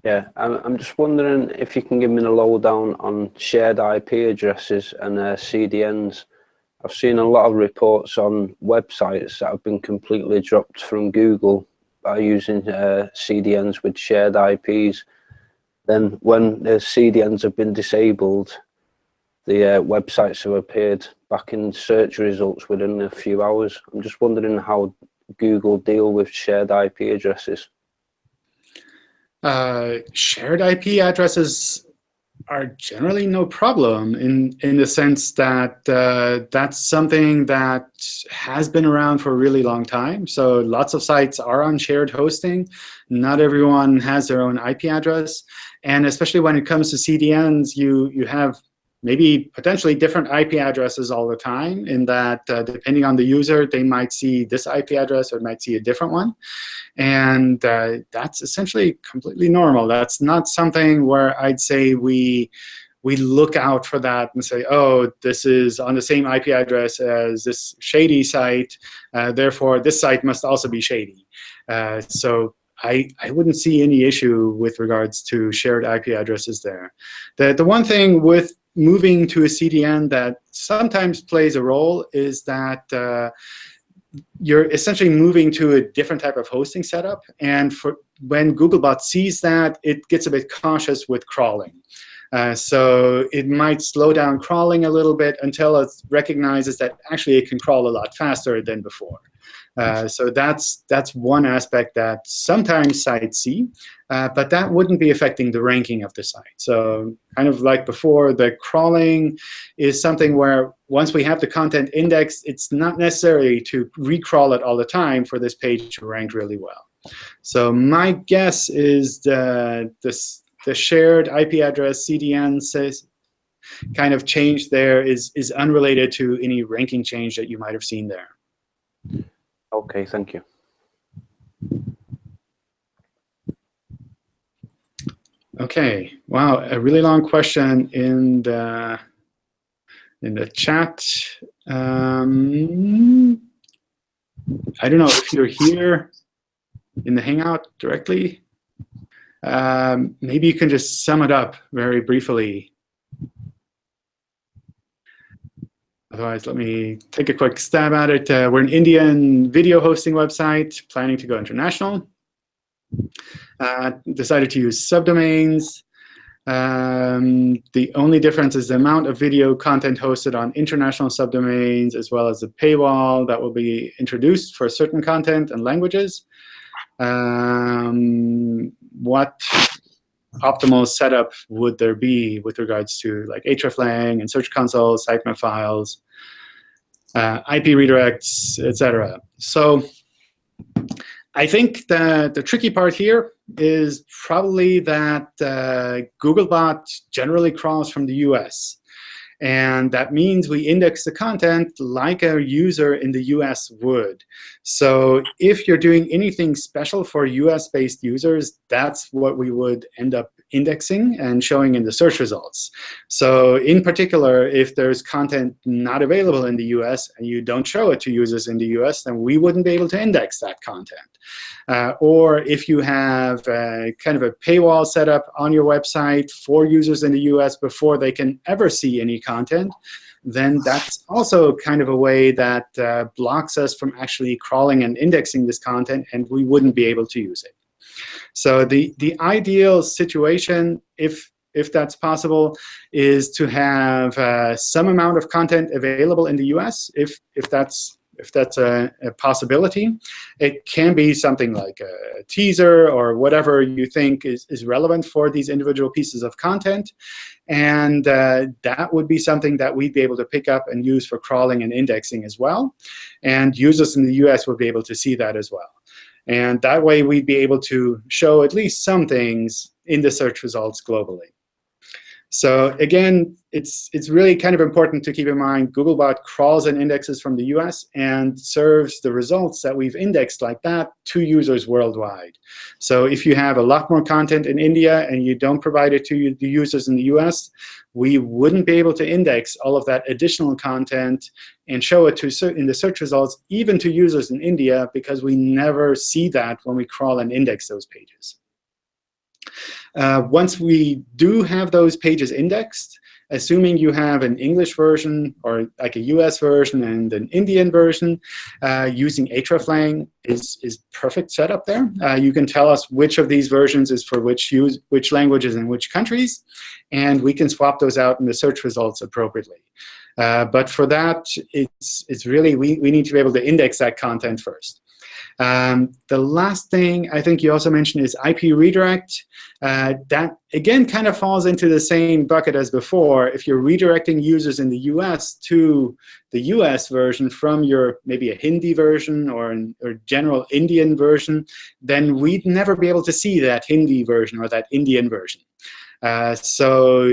G: Yeah, I'm, I'm just wondering if you can give me the lowdown on shared IP addresses and uh, CDNs. I've seen a lot of reports on websites that have been completely dropped from Google by using uh, CDNs with shared IPs. Then when the CDNs have been disabled, the uh, websites have appeared back in search results within a few hours. I'm just wondering how Google deal with shared IP addresses.
A: Uh, shared IP addresses are generally no problem in, in the sense that uh, that's something that has been around for a really long time. So lots of sites are on shared hosting. Not everyone has their own IP address. And especially when it comes to CDNs, you, you have maybe potentially different IP addresses all the time in that uh, depending on the user, they might see this IP address or might see a different one. And uh, that's essentially completely normal. That's not something where I'd say we we look out for that and say, oh, this is on the same IP address as this shady site. Uh, therefore, this site must also be shady. Uh, so I, I wouldn't see any issue with regards to shared IP addresses there. The, the one thing with moving to a CDN that sometimes plays a role is that uh, you're essentially moving to a different type of hosting setup. And for when Googlebot sees that, it gets a bit cautious with crawling. Uh, so it might slow down crawling a little bit until it recognizes that actually it can crawl a lot faster than before. Uh, so that's that's one aspect that sometimes sites see, uh, but that wouldn't be affecting the ranking of the site. So kind of like before, the crawling is something where once we have the content indexed, it's not necessary to recrawl it all the time for this page to rank really well. So my guess is the, the, the shared IP address CDN says kind of change there is, is unrelated to any ranking change that you might have seen there.
G: Okay, thank you.
A: Okay, wow, a really long question in the in the chat. Um, I don't know if you're here in the Hangout directly. Um, maybe you can just sum it up very briefly Otherwise, let me take a quick stab at it. Uh, we're an Indian video hosting website planning to go international. Uh, decided to use subdomains. Um, the only difference is the amount of video content hosted on international subdomains, as well as the paywall that will be introduced for certain content and languages. Um, what optimal setup would there be with regards to like hreflang and Search Console, sitemap files, uh, IP redirects, etc. So I think that the tricky part here is probably that uh, Googlebot generally crawls from the US. And that means we index the content like a user in the US would. So if you're doing anything special for US-based users, that's what we would end up indexing and showing in the search results. So in particular, if there's content not available in the US and you don't show it to users in the US, then we wouldn't be able to index that content. Uh, or if you have a, kind of a paywall set up on your website for users in the US before they can ever see any content, then that's also kind of a way that uh, blocks us from actually crawling and indexing this content, and we wouldn't be able to use it. So the, the ideal situation, if, if that's possible, is to have uh, some amount of content available in the US, if, if that's if that's a, a, possibility. It can be something like a teaser or whatever you think is, is relevant for these individual pieces of content. And uh, that would be something that we'd be able to pick up and use for crawling and indexing as well. And users in the US would be able to see that as well. And that way, we'd be able to show at least some things in the search results globally. So again, it's, it's really kind of important to keep in mind Googlebot crawls and indexes from the US and serves the results that we've indexed like that to users worldwide. So if you have a lot more content in India and you don't provide it to the users in the US, we wouldn't be able to index all of that additional content and show it to in the search results, even to users in India, because we never see that when we crawl and index those pages. Uh, once we do have those pages indexed, assuming you have an English version or like a US version and an Indian version, uh, using hreflang is, is perfect setup there. Uh, you can tell us which of these versions is for which, use, which languages and which countries, and we can swap those out in the search results appropriately. Uh, but for that, it's, it's really, we, we need to be able to index that content first. Um, the last thing I think you also mentioned is IP redirect. Uh, that, again, kind of falls into the same bucket as before. If you're redirecting users in the US to the US version from your maybe a Hindi version or a or general Indian version, then we'd never be able to see that Hindi version or that Indian version. Uh, so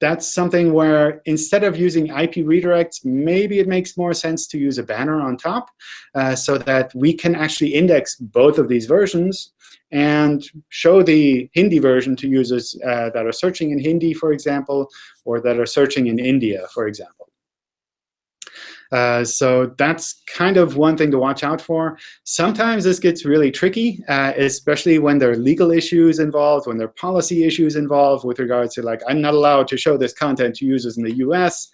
A: that's something where instead of using IP redirects, maybe it makes more sense to use a banner on top uh, so that we can actually index both of these versions and show the Hindi version to users uh, that are searching in Hindi, for example, or that are searching in India, for example. Uh, so that's kind of one thing to watch out for. Sometimes this gets really tricky, uh, especially when there are legal issues involved, when there are policy issues involved with regards to, like, I'm not allowed to show this content to users in the US.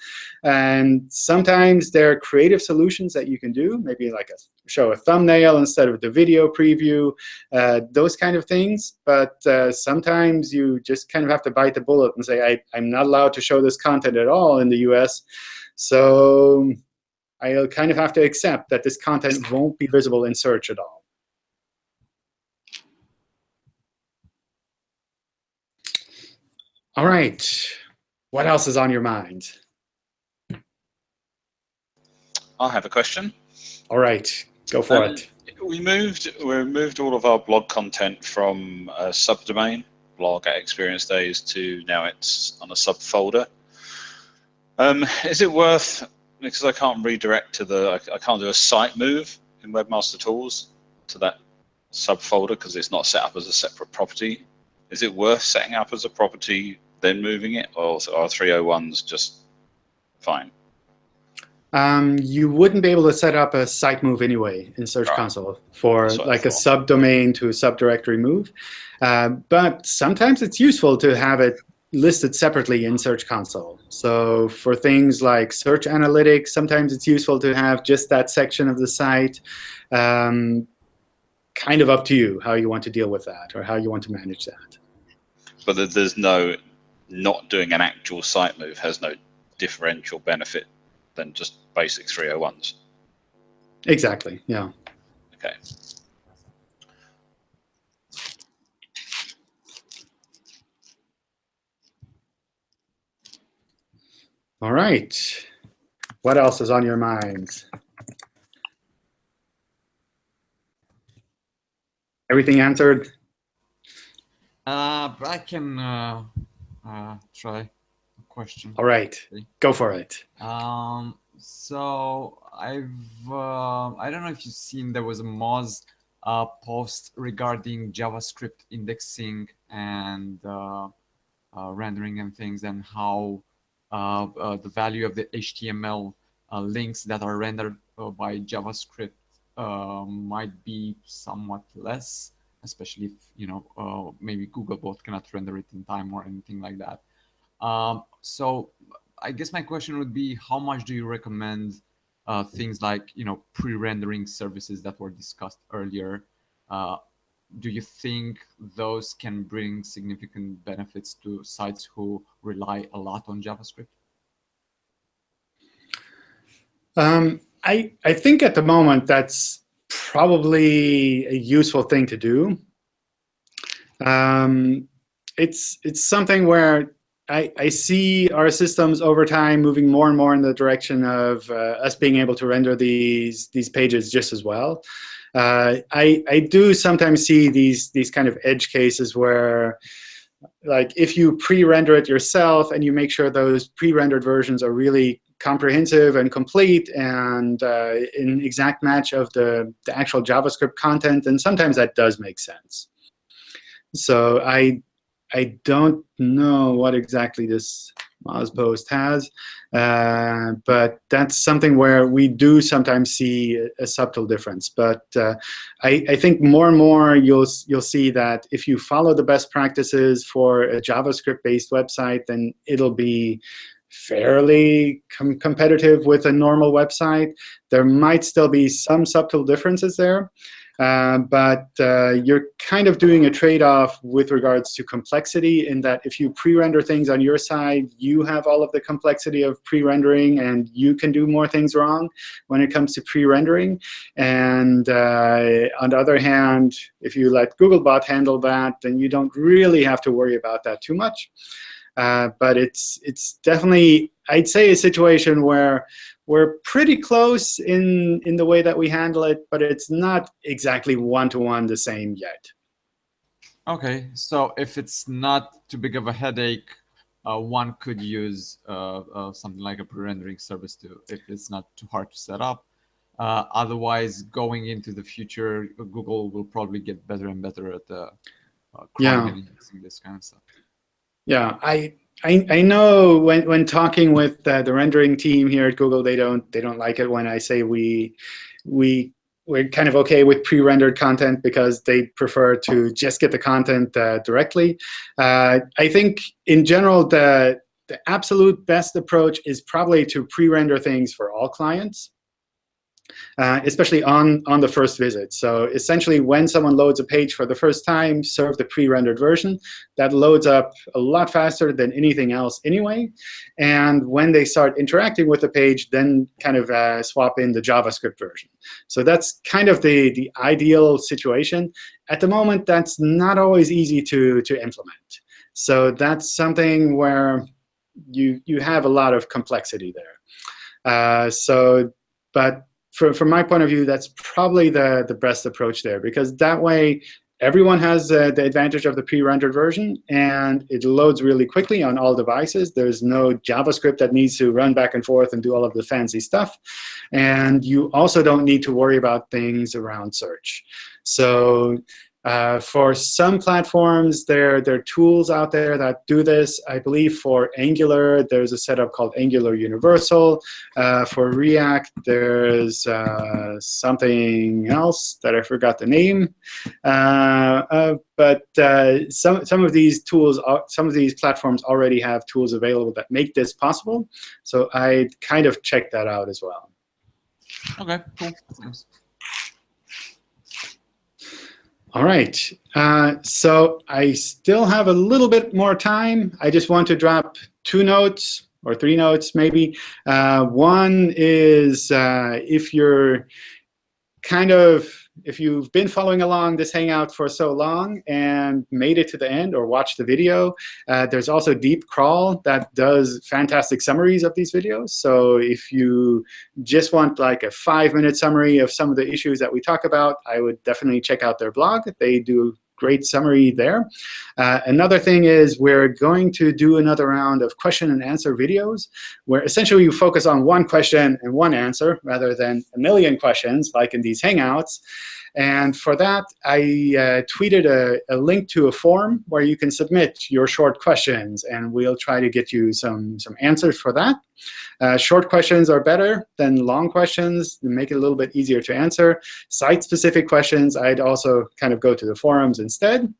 A: And sometimes there are creative solutions that you can do, maybe like a, show a thumbnail instead of the video preview, uh, those kind of things. But uh, sometimes you just kind of have to bite the bullet and say, I, I'm not allowed to show this content at all in the US. So I'll kind of have to accept that this content won't be visible in search at all. All right. What else is on your mind?
F: I have a question.
A: All right. Go for
F: Um,
A: it.
F: We moved we moved all of our blog content from a subdomain blog at Experience Days to now it's on a subfolder. Um, is it worth because I can't redirect to the I, I can't do a site move in Webmaster Tools to that subfolder because it's not set up as a separate property. Is it worth setting up as a property then moving it, or are 301s just fine?
A: Um, you wouldn't be able to set up a site move anyway in Search
F: Right.
A: Console for
F: That's what I
A: like a subdomain to a subdirectory move. Uh, but sometimes it's useful to have it listed separately in Search Console. So for things like search analytics, sometimes it's useful to have just that section of the site. Um, kind of up to you how you want to deal with that or how you want to manage that.
F: But there's no not doing an actual site move has no differential benefit than just basic 301s.
A: Exactly, yeah.
F: Okay.
A: All right. What else is on your minds? Everything answered?
H: Uh, but I can uh, uh, try a question.
A: All right, go for it.
H: Um, so I've uh, I don't know if you've seen there was a Moz uh, post regarding JavaScript indexing and uh, uh, rendering and things and how the value of the HTML uh, links that are rendered uh, by JavaScript uh, might be somewhat less, especially if you know uh, maybe Googlebot cannot render it in time or anything like that. Um, so I guess my question would be, how much do you recommend uh, things like you know pre-rendering services that were discussed earlier? Uh, do you think those can bring significant benefits to sites who rely a lot on JavaScript?
A: Um, I, I think at the moment that's probably a useful thing to do. Um, it's, it's something where I, I see our systems over time moving more and more in the direction of uh, us being able to render these, these pages just as well. Uh, I, I do sometimes see these, these kind of edge cases where like if you pre-render it yourself and you make sure those pre-rendered versions are really comprehensive and complete and uh, in exact match of the, the actual JavaScript content, then sometimes that does make sense. So I I don't know what exactly this Moz post has, uh, but that's something where we do sometimes see a, a subtle difference. But uh, I, I, think more and more you'll you'll see that if you follow the best practices for a JavaScript-based website, then it'll be fairly com competitive with a normal website. There might still be some subtle differences there. Uh, but uh, you're kind of doing a trade-off with regards to complexity in that if you pre-render things on your side, you have all of the complexity of pre-rendering, and you can do more things wrong when it comes to pre-rendering. And uh, on the other hand, if you let Googlebot handle that, then you don't really have to worry about that too much. Uh, but it's it's definitely, I'd say, a situation where we're pretty close in, in the way that we handle it, but it's not exactly one-to-one -one the same yet.
H: OK, so if it's not too big of a headache, uh, one could use uh, uh, something like a pre-rendering service to, if it's not too hard to set up. Uh, otherwise, going into the future, Google will probably get better and better at uh,
A: yeah.
H: this kind of stuff.
A: Yeah, I I, I know when, when talking with uh, the rendering team here at Google, they don't they don't like it when I say we we we're kind of OK with pre-rendered content because they prefer to just get the content uh, directly. Uh, I think in general the the absolute best approach is probably to pre-render things for all clients uh, especially on, on the first visit. So essentially, when someone loads a page for the first time, serve the pre-rendered version. That loads up a lot faster than anything else anyway. And when they start interacting with the page, then kind of uh, swap in the JavaScript version. So that's kind of the, the ideal situation. At the moment, that's not always easy to, to implement. So that's something where you, you have a lot of complexity there. Uh, so, but from, from my point of view, that's probably the, the best approach there, because that way everyone has uh, the advantage of the pre-rendered version, and it loads really quickly on all devices. There's no JavaScript that needs to run back and forth and do all of the fancy stuff. And you also don't need to worry about things around search. So uh, for some platforms, there, there are tools out there that do this. I believe for Angular, there's a setup called Angular Universal. Uh, for React, there's uh, something else that I forgot the name. Uh, uh, but uh, some, some of these tools, some of these platforms already have tools available that make this possible. So I kind of check that out as well.
H: OK, cool.
A: All right. Uh, so I still have a little bit more time. I just want to drop two notes or three notes maybe. Uh, one is uh, if you're kind of if you've been following along this Hangout for so long and made it to the end or watched the video, uh, there's also Deepcrawl that does fantastic summaries of these videos. So if you just want like a five-minute summary of some of the issues that we talk about, I would definitely check out their blog. They do great summary there. Uh, another thing is we're going to do another round of question and answer videos, where essentially you focus on one question and one answer rather than a million questions like in these Hangouts. And for that, I uh, tweeted a, a, link to a form where you can submit your short questions, and we'll try to get you some, some answers for that. Uh, short questions are better than long questions. They make it a little bit easier to answer. Site-specific questions, I'd also kind of go to the forums instead.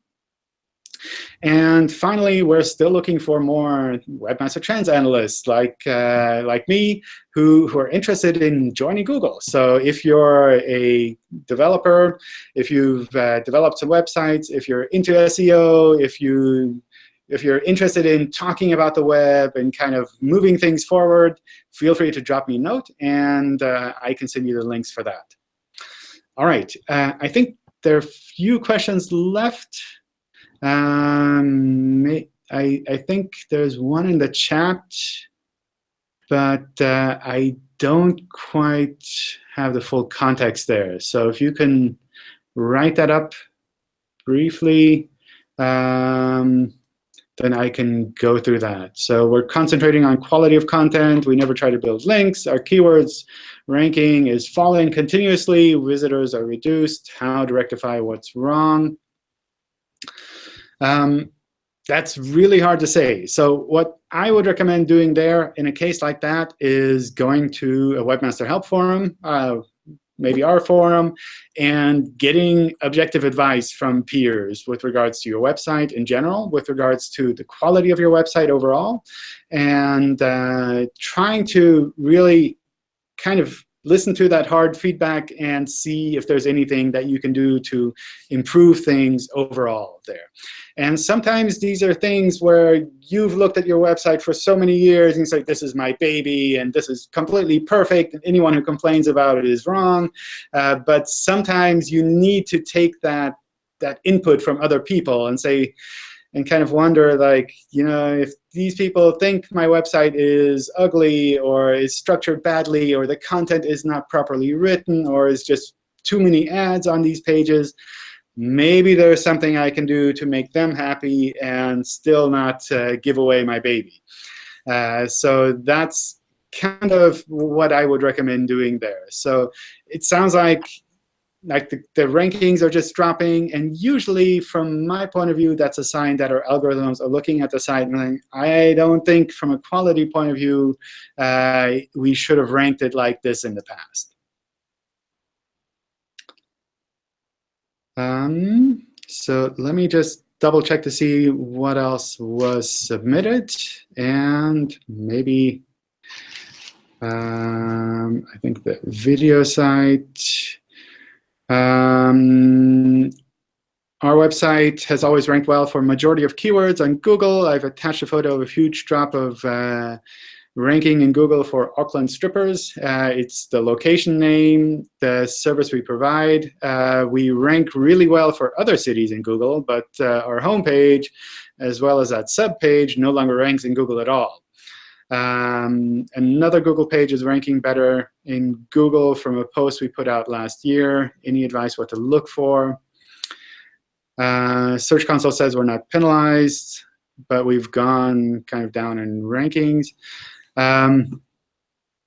A: And finally, we're still looking for more Webmaster Trends analysts like, uh, like me who, who are interested in joining Google. So if you're a developer, if you've uh, developed some websites, if you're into SEO, if you if you're interested in talking about the web and kind of moving things forward, feel free to drop me a note, and uh, I can send you the links for that. All right. Uh, I think there are a few questions left. Um, I, I think there's one in the chat, but uh, I don't quite have the full context there. So if you can write that up briefly. Um, then I can go through that. So we're concentrating on quality of content. We never try to build links. Our keywords ranking is falling continuously. Visitors are reduced. How to rectify what's wrong. Um, that's really hard to say. So what I would recommend doing there in a case like that is going to a Webmaster Help Forum, uh, maybe our forum, and getting objective advice from peers with regards to your website in general, with regards to the quality of your website overall, and uh, trying to really kind of listen to that hard feedback and see if there's anything that you can do to improve things overall there. And sometimes these are things where you've looked at your website for so many years and you like, this is my baby, and this is completely perfect, and anyone who complains about it is wrong. Uh, but sometimes you need to take that, that input from other people and say, and kind of wonder, like, you know, if these people think my website is ugly or is structured badly or the content is not properly written or is just too many ads on these pages, maybe there's something I can do to make them happy and still not uh, give away my baby. Uh, so that's kind of what I would recommend doing there. So it sounds like like the, the rankings are just dropping. And usually, from my point of view, that's a sign that our algorithms are looking at the site and like, I don't think from a quality point of view, uh, we should have ranked it like this in the past. Um, so let me just double check to see what else was submitted. And maybe um, I think the video site. Um, our website has always ranked well for majority of keywords on Google. I've attached a photo of a huge drop of uh, ranking in Google for Auckland strippers. Uh, it's the location name, the service we provide. Uh, we rank really well for other cities in Google, but uh, our homepage, as well as that subpage, no longer ranks in Google at all. Um, another Google page is ranking better in Google from a post we put out last year. Any advice what to look for? Uh, Search Console says we're not penalized, but we've gone kind of down in rankings. Um,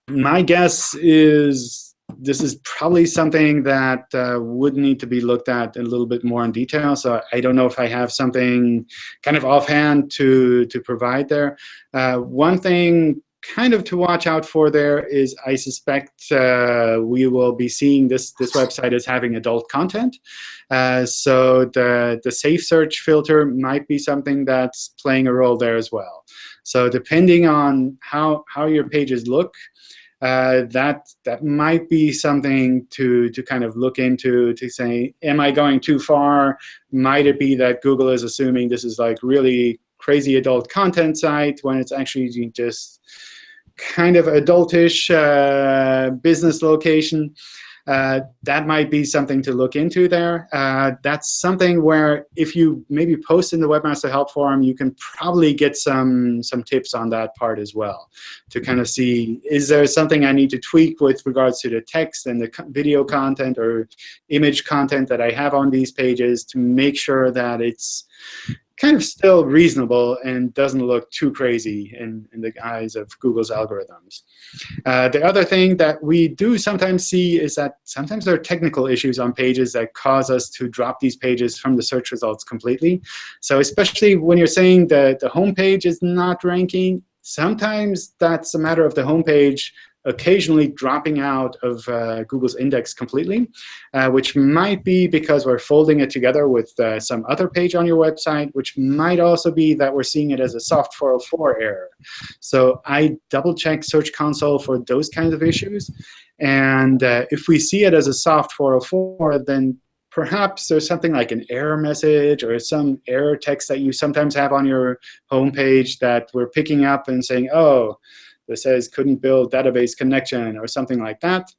A: my guess is this is probably something that uh, would need to be looked at a little bit more in detail. So I don't know if I have something kind of offhand to, to provide there. Uh, one thing kind of to watch out for there is I suspect uh, we will be seeing this, this website as having adult content. Uh, so the, the safe search filter might be something that's playing a role there as well. So depending on how, how your pages look, uh, that that might be something to to kind of look into to say, am I going too far? Might it be that Google is assuming this is like really crazy adult content site when it's actually just kind of adultish uh, business location? Uh, that might be something to look into there. Uh, that's something where if you maybe post in the Webmaster Help Forum, you can probably get some, some tips on that part as well to kind of see, is there something I need to tweak with regards to the text and the video content or image content that I have on these pages to make sure that it's kind of still reasonable and doesn't look too crazy in, in the eyes of Google's algorithms. Uh, the other thing that we do sometimes see is that sometimes there are technical issues on pages that cause us to drop these pages from the search results completely. So especially when you're saying that the home page is not ranking, sometimes that's a matter of the home page occasionally dropping out of uh, Google's index completely, uh, which might be because we're folding it together with uh, some other page on your website, which might also be that we're seeing it as a soft 404 error. So I double check Search Console for those kinds of issues. And uh, if we see it as a soft 404, then perhaps there's something like an error message or some error text that you sometimes have on your homepage that we're picking up and saying, oh, that says couldn't build database connection or something like that.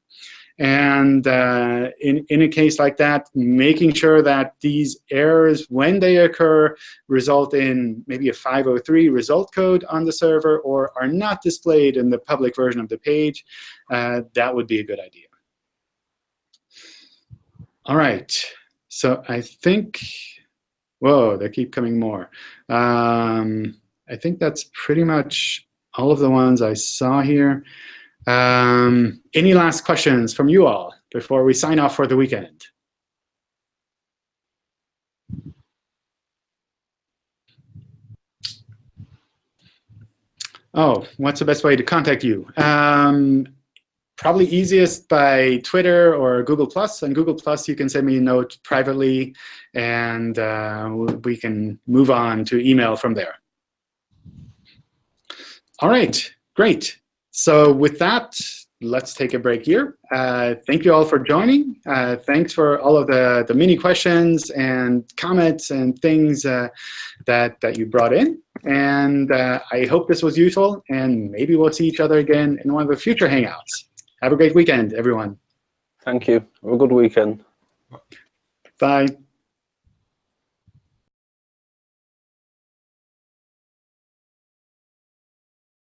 A: And uh, in, in a case like that, making sure that these errors, when they occur, result in maybe a 503 result code on the server or are not displayed in the public version of the page, uh, that would be a good idea. All right. So I think Whoa, they keep coming more. Um, I think that's pretty much all of the ones I saw here. Um, any last questions from you all before we sign off for the weekend? Oh, what's the best way to contact you? Um, probably easiest by Twitter or Google Plus. On Google Plus, you can send me a note privately, and uh, we can move on to email from there. All right, great. So with that, let's take a break here. Uh, thank you all for joining. Uh, thanks for all of the, the mini questions and comments and things uh, that, that you brought in. And uh, I hope this was useful. And maybe we'll see each other again in one of the future Hangouts. Have a great weekend, everyone.
G: Thank you. Have a good weekend.
A: Bye.